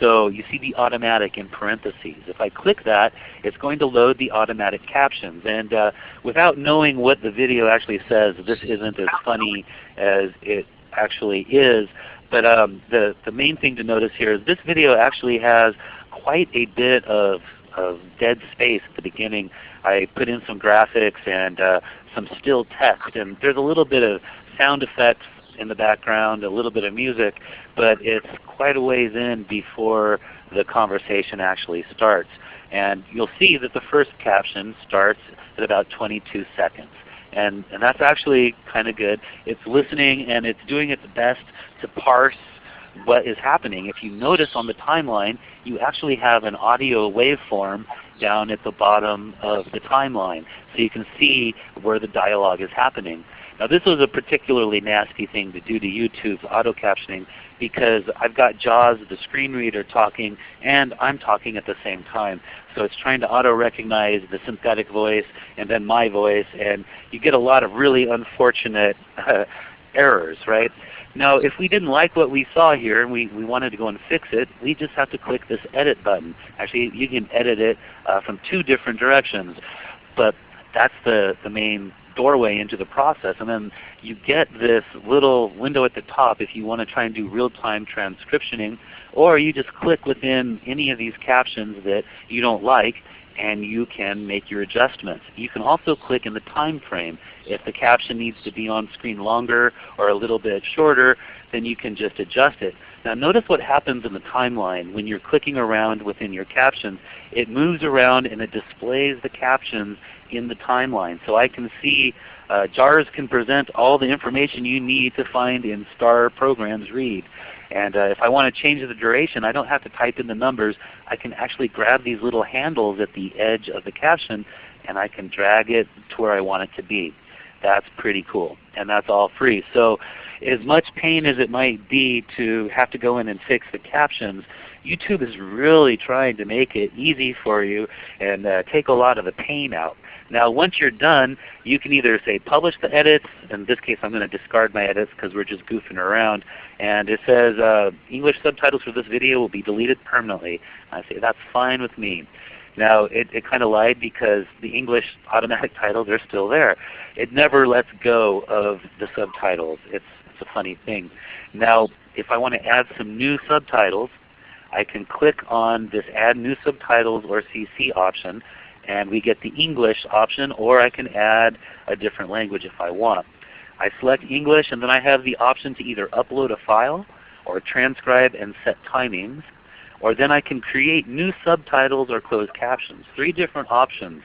So you see the automatic in parentheses. If I click that, it's going to load the automatic captions. And uh, without knowing what the video actually says, this isn't as funny as it actually is. But um, the, the main thing to notice here is this video actually has quite a bit of, of dead space at the beginning. I put in some graphics and uh, some still text, and there's a little bit of sound effects in the background, a little bit of music, but it's quite a ways in before the conversation actually starts. And you'll see that the first caption starts at about 22 seconds. And, and that's actually kind of good. It's listening and it's doing its best to parse what is happening. If you notice on the timeline, you actually have an audio waveform down at the bottom of the timeline. So you can see where the dialogue is happening. Now this was a particularly nasty thing to do to YouTube's auto captioning because I've got JAWS, the screen reader, talking, and I'm talking at the same time. So it's trying to auto recognize the synthetic voice and then my voice, and you get a lot of really unfortunate uh, errors, right? Now if we didn't like what we saw here and we, we wanted to go and fix it, we just have to click this edit button. Actually you can edit it uh, from two different directions. But that's the, the main doorway into the process. And then you get this little window at the top if you want to try and do real-time transcriptioning, or you just click within any of these captions that you don't like, and you can make your adjustments. You can also click in the time frame. If the caption needs to be on screen longer or a little bit shorter, then you can just adjust it. Now notice what happens in the timeline when you're clicking around within your captions. It moves around and it displays the captions in the timeline. So I can see uh, JARS can present all the information you need to find in STAR programs read. And uh, if I want to change the duration, I don't have to type in the numbers. I can actually grab these little handles at the edge of the caption and I can drag it to where I want it to be. That's pretty cool. And that's all free. So as much pain as it might be to have to go in and fix the captions, YouTube is really trying to make it easy for you and uh, take a lot of the pain out. Now once you're done, you can either say publish the edits. In this case I'm going to discard my edits because we're just goofing around. And it says uh, English subtitles for this video will be deleted permanently. I say that's fine with me. Now it, it kind of lied because the English automatic titles are still there. It never lets go of the subtitles. It's, it's a funny thing. Now if I want to add some new subtitles, I can click on this Add New Subtitles or CC option and we get the English option or I can add a different language if I want. I select English and then I have the option to either upload a file or transcribe and set timings or then I can create new subtitles or closed captions. Three different options.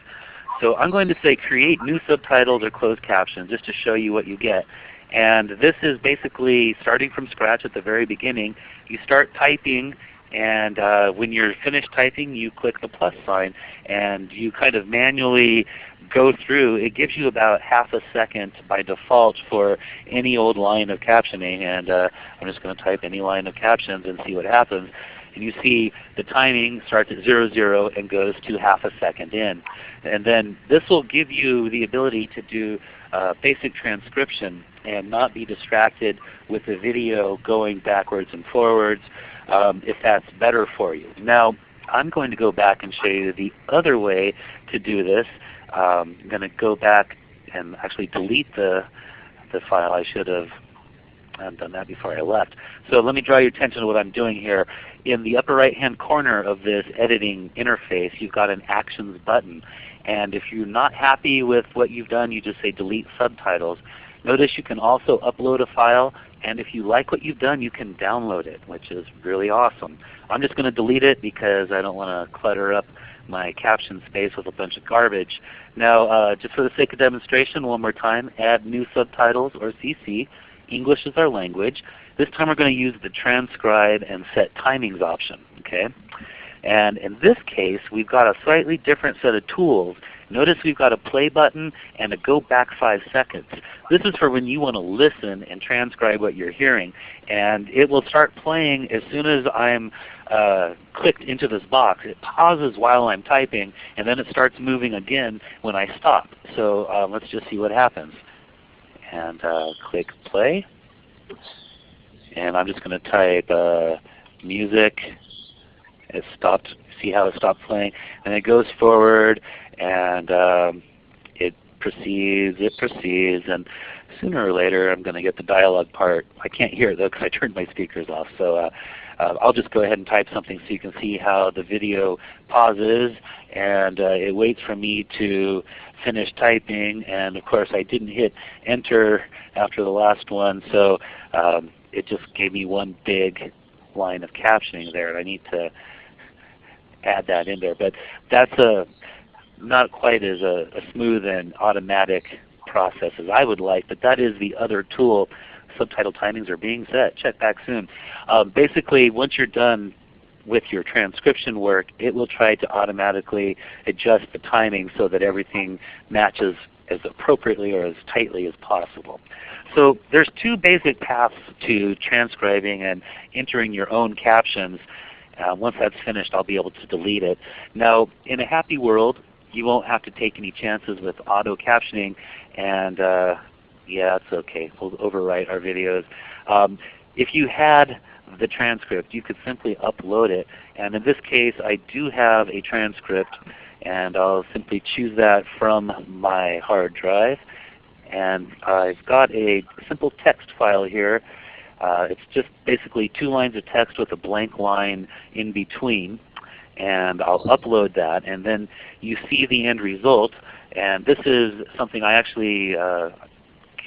So I'm going to say create new subtitles or closed captions just to show you what you get. And this is basically starting from scratch at the very beginning. You start typing and uh, when you're finished typing you click the plus sign and you kind of manually go through. It gives you about half a second by default for any old line of captioning and uh, I'm just going to type any line of captions and see what happens. And you see the timing starts at 00, 0 and goes to half a second in. And then this will give you the ability to do uh, basic transcription and not be distracted with the video going backwards and forwards um, if that's better for you. Now I'm going to go back and show you the other way to do this. Um, I'm going to go back and actually delete the, the file. I should have done that before I left. So let me draw your attention to what I'm doing here. In the upper right hand corner of this editing interface you've got an Actions button. And if you're not happy with what you've done, you just say Delete Subtitles. Notice you can also upload a file and if you like what you've done, you can download it, which is really awesome. I'm just going to delete it because I don't want to clutter up my caption space with a bunch of garbage. Now, uh, just for the sake of demonstration, one more time, add new subtitles or CC. English is our language. This time we're going to use the transcribe and set timings option. Okay? And in this case, we've got a slightly different set of tools Notice we've got a play button and a go back 5 seconds. This is for when you want to listen and transcribe what you're hearing. And it will start playing as soon as I'm uh, clicked into this box. It pauses while I'm typing and then it starts moving again when I stop. So uh, let's just see what happens. And uh, click play. And I'm just going to type uh, music. It stopped. See how it stopped playing? And it goes forward and um, it proceeds, it proceeds, and sooner or later I'm going to get the dialogue part. I can't hear it though because I turned my speakers off. So uh, uh, I'll just go ahead and type something so you can see how the video pauses and uh, it waits for me to finish typing. And of course I didn't hit enter after the last one, so um, it just gave me one big line of captioning there, and I need to add that in there. But that's a not quite as a, a smooth and automatic process as I would like, but that is the other tool. Subtitle timings are being set. Check back soon. Um, basically, once you're done with your transcription work, it will try to automatically adjust the timing so that everything matches as appropriately or as tightly as possible. So there's two basic paths to transcribing and entering your own captions. Uh, once that's finished, I'll be able to delete it. Now, in a happy world, you won't have to take any chances with auto captioning and uh, yeah, it's okay. We'll overwrite our videos. Um, if you had the transcript, you could simply upload it. And in this case, I do have a transcript, and I'll simply choose that from my hard drive. And I've got a simple text file here. Uh, it's just basically two lines of text with a blank line in between. And I'll upload that and then you see the end result and this is something I actually uh,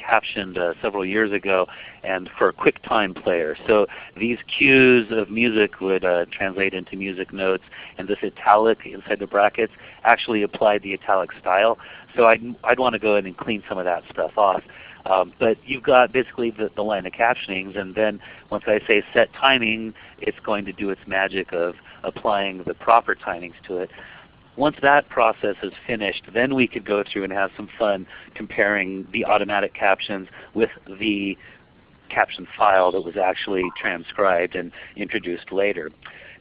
captioned uh, several years ago and for a QuickTime player. So these cues of music would uh, translate into music notes and this italic inside the brackets actually applied the italic style. So I'd, I'd want to go in and clean some of that stuff off. Um, but you've got basically the, the line of captionings and then once I say set timing, it's going to do its magic of applying the proper timings to it. Once that process is finished, then we could go through and have some fun comparing the automatic captions with the caption file that was actually transcribed and introduced later.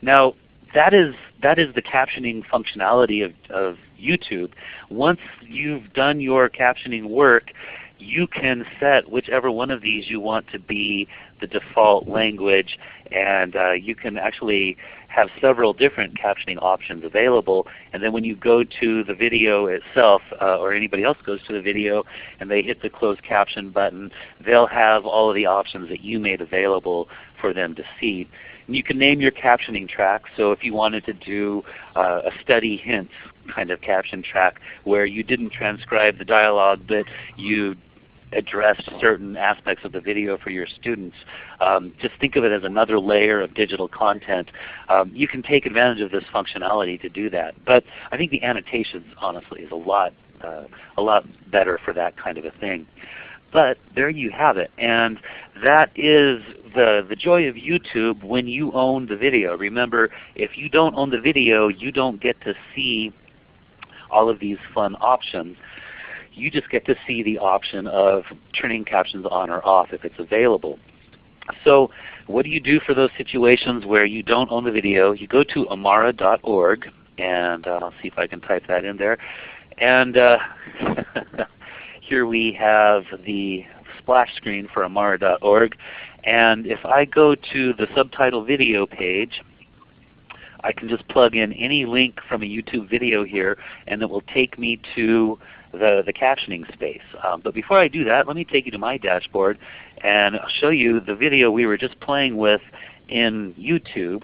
Now that is, that is the captioning functionality of, of YouTube. Once you've done your captioning work, you can set whichever one of these you want to be the default language and uh, you can actually have several different captioning options available and then when you go to the video itself uh, or anybody else goes to the video and they hit the closed caption button they'll have all of the options that you made available for them to see. And you can name your captioning track. So if you wanted to do uh, a study hints kind of caption track where you didn't transcribe the dialogue but you addressed certain aspects of the video for your students. Um, just think of it as another layer of digital content. Um, you can take advantage of this functionality to do that. But I think the annotations honestly is a lot, uh, a lot better for that kind of a thing. But there you have it. And that is the, the joy of YouTube when you own the video. Remember, if you don't own the video, you don't get to see all of these fun options. You just get to see the option of turning captions on or off if it's available. So what do you do for those situations where you don't own the video? You go to amara.org, and uh, I'll see if I can type that in there. And uh, here we have the splash screen for amara.org. And if I go to the subtitle video page, I can just plug in any link from a YouTube video here and it will take me to the, the captioning space. Um, but before I do that, let me take you to my dashboard and show you the video we were just playing with in YouTube.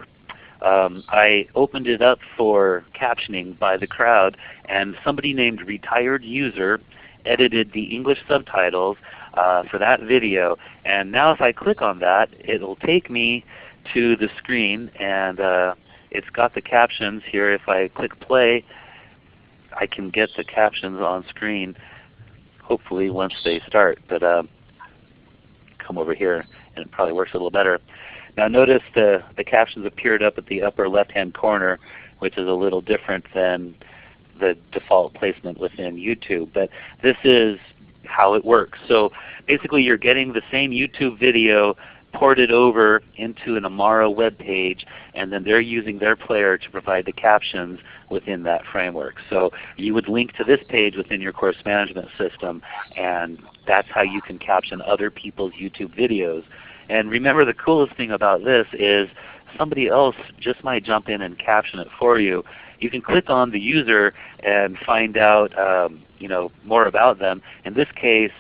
Um, I opened it up for captioning by the crowd and somebody named Retired User edited the English subtitles uh, for that video. And now if I click on that, it will take me to the screen and uh, it's got the captions here. If I click play, I can get the captions on screen hopefully once they start. But uh, come over here and it probably works a little better. Now notice the, the captions appeared up at the upper left hand corner which is a little different than the default placement within YouTube. But this is how it works. So basically you're getting the same YouTube video ported over into an Amara web page and then they're using their player to provide the captions within that framework. So you would link to this page within your course management system and that's how you can caption other people's YouTube videos. And remember the coolest thing about this is somebody else just might jump in and caption it for you. You can click on the user and find out um, you know, more about them. In this case,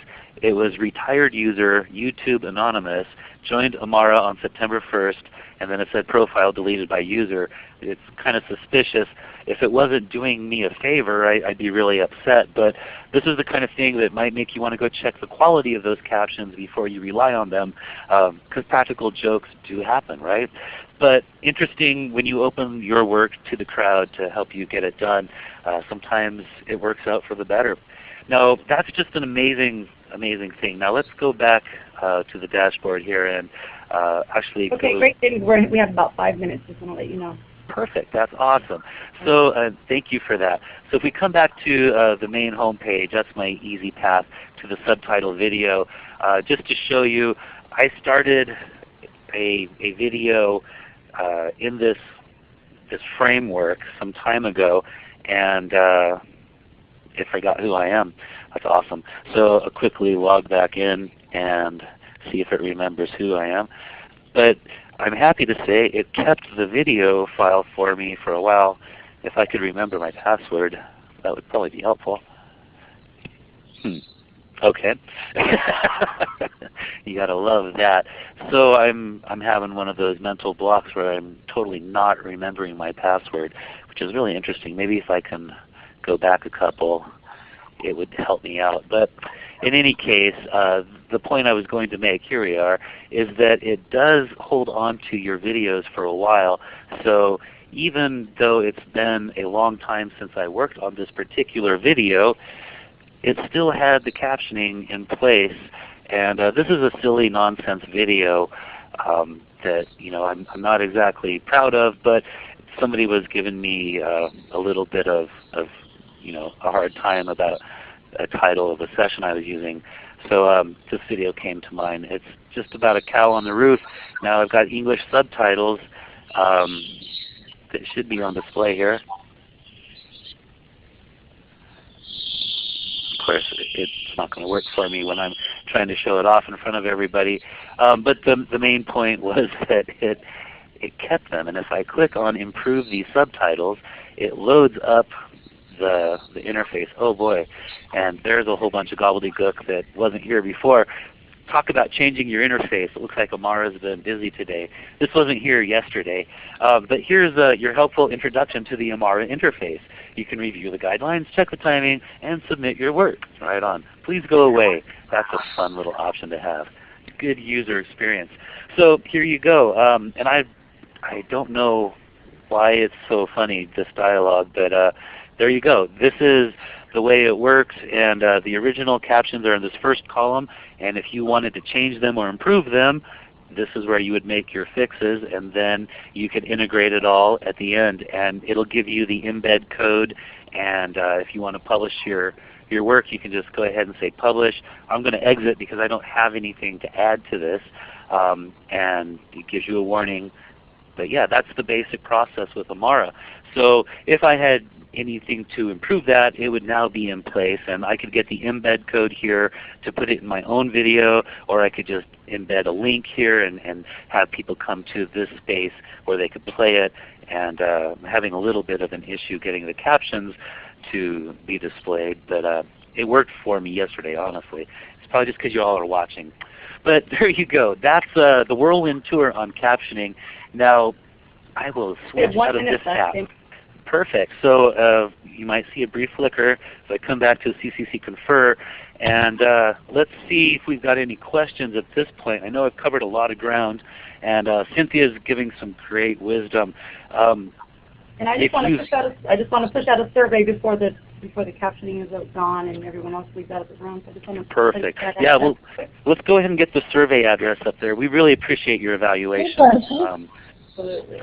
it was retired user YouTube Anonymous joined Amara on September 1st and then it said profile deleted by user. It's kind of suspicious. If it wasn't doing me a favor, I, would be really upset. But this is the kind of thing that might make you want to go check the quality of those captions before you rely on them, because um, practical jokes do happen, right? But interesting when you open your work to the crowd to help you get it done. Uh, sometimes it works out for the better. Now that's just an amazing, amazing thing. Now let's go back uh, to the dashboard here and uh, actually okay, great. We're, we have about five minutes. Just want to let you know. Perfect. That's awesome. So uh, thank you for that. So if we come back to uh, the main home page, that's my easy path to the subtitle video. Uh, just to show you, I started a, a video uh, in this this framework some time ago, and uh, it forgot who I am. That's awesome. So I'll quickly log back in and see if it remembers who I am. But I'm happy to say it kept the video file for me for a while. If I could remember my password, that would probably be helpful. Hmm. Okay. you gotta love that. So I'm I'm having one of those mental blocks where I'm totally not remembering my password, which is really interesting. Maybe if I can go back a couple, it would help me out. But in any case, uh, the point I was going to make, here we are, is that it does hold on to your videos for a while. So even though it's been a long time since I worked on this particular video, it still had the captioning in place. And uh, this is a silly nonsense video um, that you know I'm, I'm, not exactly proud of, but somebody was giving me uh, a little bit of, of you know a hard time about a title of a session I was using. So um, this video came to mind. It's just about a cow on the roof. Now I've got English subtitles um, that should be on display here. Of course, it's not going to work for me when I'm trying to show it off in front of everybody. Um, but the, the main point was that it, it kept them. And if I click on Improve these subtitles, it loads up the, the interface. Oh boy. And there's a whole bunch of gobbledygook that wasn't here before. Talk about changing your interface. It looks like Amara's been busy today. This wasn't here yesterday. Uh, but here's uh, your helpful introduction to the Amara interface. You can review the guidelines, check the timing, and submit your work. Right on. Please go away. That's a fun little option to have. Good user experience. So here you go. Um, and I, I don't know why it's so funny, this dialogue, but uh, there you go. This is the way it works and uh, the original captions are in this first column and if you wanted to change them or improve them this is where you would make your fixes and then you can integrate it all at the end and it'll give you the embed code and uh, if you want to publish your your work you can just go ahead and say publish. I'm going to exit because I don't have anything to add to this um, and it gives you a warning but yeah, that's the basic process with Amara. So if I had anything to improve that, it would now be in place. And I could get the embed code here to put it in my own video, or I could just embed a link here and, and have people come to this space where they could play it. And uh, having a little bit of an issue getting the captions to be displayed, but uh, it worked for me yesterday, honestly. It's probably just because you all are watching. But there you go. That's uh, the whirlwind tour on captioning. Now, I will switch out of this app. Perfect. So uh, you might see a brief flicker. So I come back to CCC Confer, and uh, let's see if we've got any questions at this point. I know I've covered a lot of ground, and uh, Cynthia is giving some great wisdom. Um, and I just want to push out. A, I just want to push out a survey before the before the captioning is gone and everyone else leaves out of the room. So I just want to perfect. Yeah, well, let's go ahead and get the survey address up there. We really appreciate your evaluation. Um, Absolutely.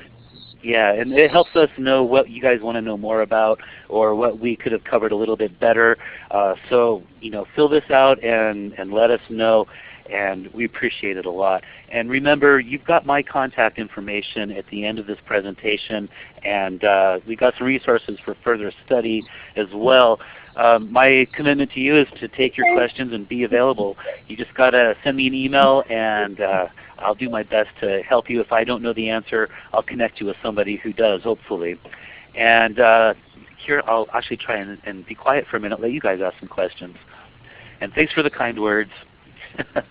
Yeah, and it helps us know what you guys want to know more about or what we could have covered a little bit better. Uh, so you know, fill this out and, and let us know and we appreciate it a lot. And remember, you've got my contact information at the end of this presentation, and uh, we've got some resources for further study as well. Um, my commitment to you is to take your questions and be available. You just got to send me an email and uh, I'll do my best to help you. If I don't know the answer, I'll connect you with somebody who does, hopefully. And uh, here I'll actually try and, and, be quiet for a minute, let you guys ask some questions. And thanks for the kind words.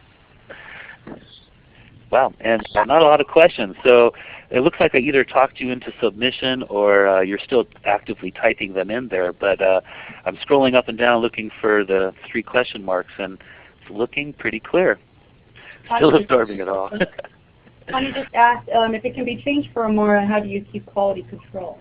wow, and not a lot of questions. So it looks like I either talked you into submission or uh, you're still actively typing them in there. But uh, I'm scrolling up and down looking for the three question marks, and it's looking pretty clear. Still absorbing it all. Connie just asked um, if it can be changed for Amara, how do you keep quality control?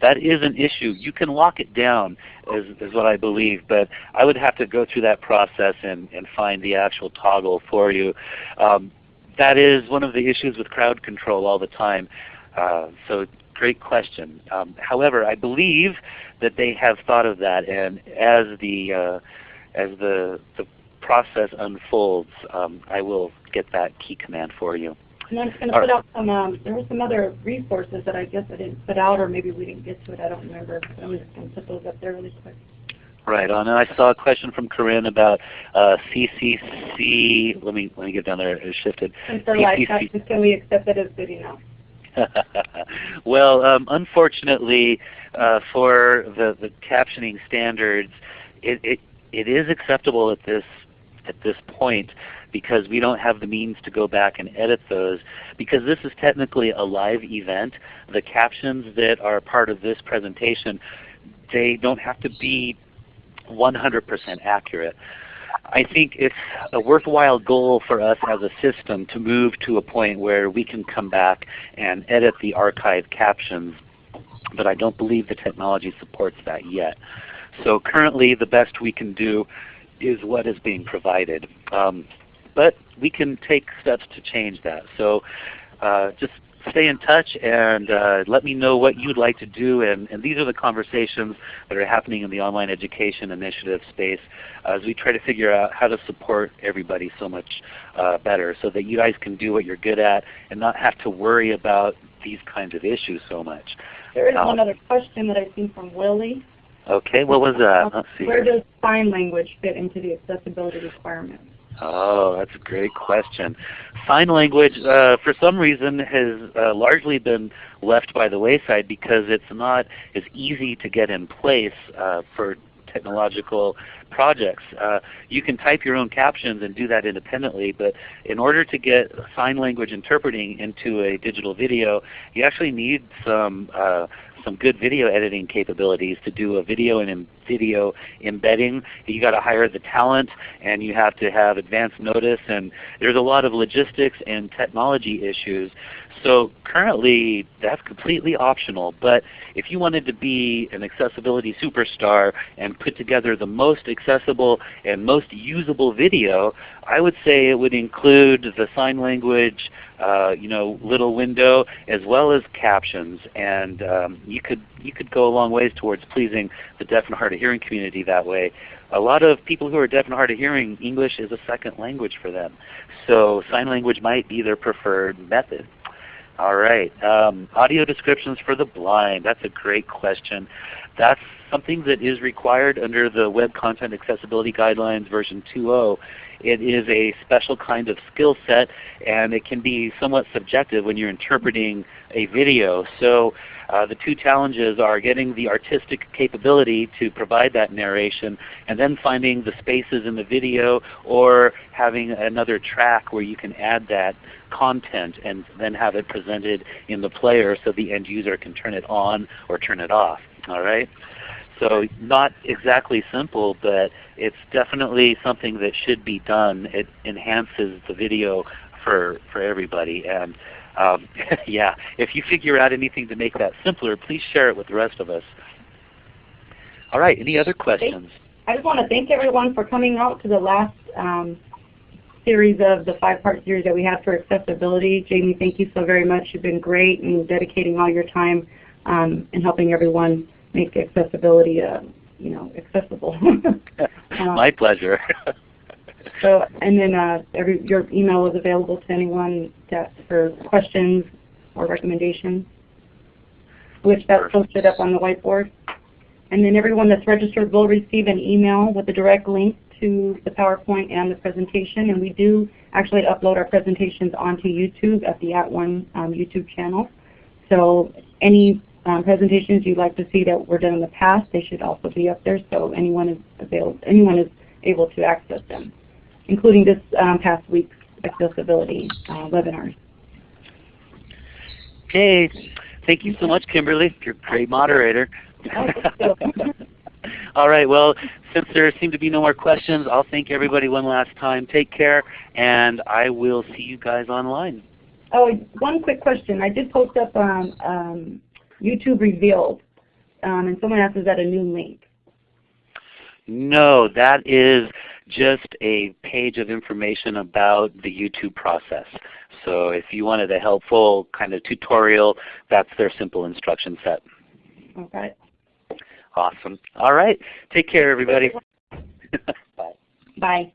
That is an issue. You can lock it down is, is what I believe, but I would have to go through that process and, and find the actual toggle for you. Um, that is one of the issues with crowd control all the time. Uh, so great question. Um, however, I believe that they have thought of that, and as the uh, as the, the process unfolds, um, I will get that key command for you. And I'm just going to put out some, um, there were some other resources that I guess I didn't put out or maybe we didn't get to it, I don't remember. I'm just going to put those up there really quick. Right on. And I saw a question from Corinne about uh, CCC. Let me let me get down there. It shifted. And for live captions, can we accept that as good enough? well, um, unfortunately, uh, for the, the captioning standards, it, it it is acceptable at this at this point because we don't have the means to go back and edit those. Because this is technically a live event, the captions that are part of this presentation, they don't have to be 100% accurate. I think it's a worthwhile goal for us as a system to move to a point where we can come back and edit the archived captions, but I don't believe the technology supports that yet. So currently the best we can do is what is being provided. Um, but we can take steps to change that. So uh, just stay in touch and uh, let me know what you'd like to do. And, and, these are the conversations that are happening in the online education initiative space as we try to figure out how to support everybody so much uh, better so that you guys can do what you're good at and not have to worry about these kinds of issues so much. There is um, one other question that I've seen from Willie. Okay, what was that? Let's see Where does sign language fit into the accessibility requirements? Oh, that's a great question. Sign language, uh, for some reason, has uh, largely been left by the wayside because it's not as easy to get in place uh, for technological projects. Uh, you can type your own captions and do that independently, but in order to get sign language interpreting into a digital video, you actually need some uh, some good video editing capabilities to do a video and video embedding. You got to hire the talent, and you have to have advance notice, and there's a lot of logistics and technology issues. So currently, that's completely optional. But if you wanted to be an accessibility superstar and put together the most accessible and most usable video, I would say it would include the sign language, uh, you know, little window, as well as captions. And um, you could you could go a long ways towards pleasing the deaf and hard of hearing community that way. A lot of people who are deaf and hard of hearing, English is a second language for them. So sign language might be their preferred method. All right. Um, audio descriptions for the blind. That's a great question. That's something that is required under the Web Content Accessibility Guidelines version 2.0. It is a special kind of skill set and it can be somewhat subjective when you're interpreting a video. So uh, the two challenges are getting the artistic capability to provide that narration and then finding the spaces in the video or having another track where you can add that content and then have it presented in the player so the end user can turn it on or turn it off. All right? So not exactly simple, but it's definitely something that should be done. It enhances the video for, for everybody. And um, yeah, if you figure out anything to make that simpler, please share it with the rest of us. All right, any other questions? I just want to thank everyone for coming out to the last um, series of the five-part series that we have for accessibility. Jamie, thank you so very much. You've been great in dedicating all your time um, and helping everyone make accessibility, uh, you know, accessible. My pleasure. so, and then uh, every, your email is available to anyone that for questions or recommendations, which that's posted up on the whiteboard. And then everyone that's registered will receive an email with a direct link to the PowerPoint and the presentation. And we do actually upload our presentations onto YouTube at the At One um, YouTube channel. So any um, presentations you'd like to see that were done in the past, they should also be up there so anyone is available, anyone is able to access them, including this um, past week's accessibility uh, webinars. Okay, thank you so much, Kimberly. You're a great moderator. All right, well, since there seem to be no more questions, I'll thank everybody one last time. Take care, and I will see you guys online. Oh, one quick question. I did post up um, um, YouTube Revealed, um, and someone asked, is that a new link? No, that is just a page of information about the YouTube process. So if you wanted a helpful kind of tutorial, that's their simple instruction set. Okay. Awesome. All right. Take care, everybody. Bye. Bye.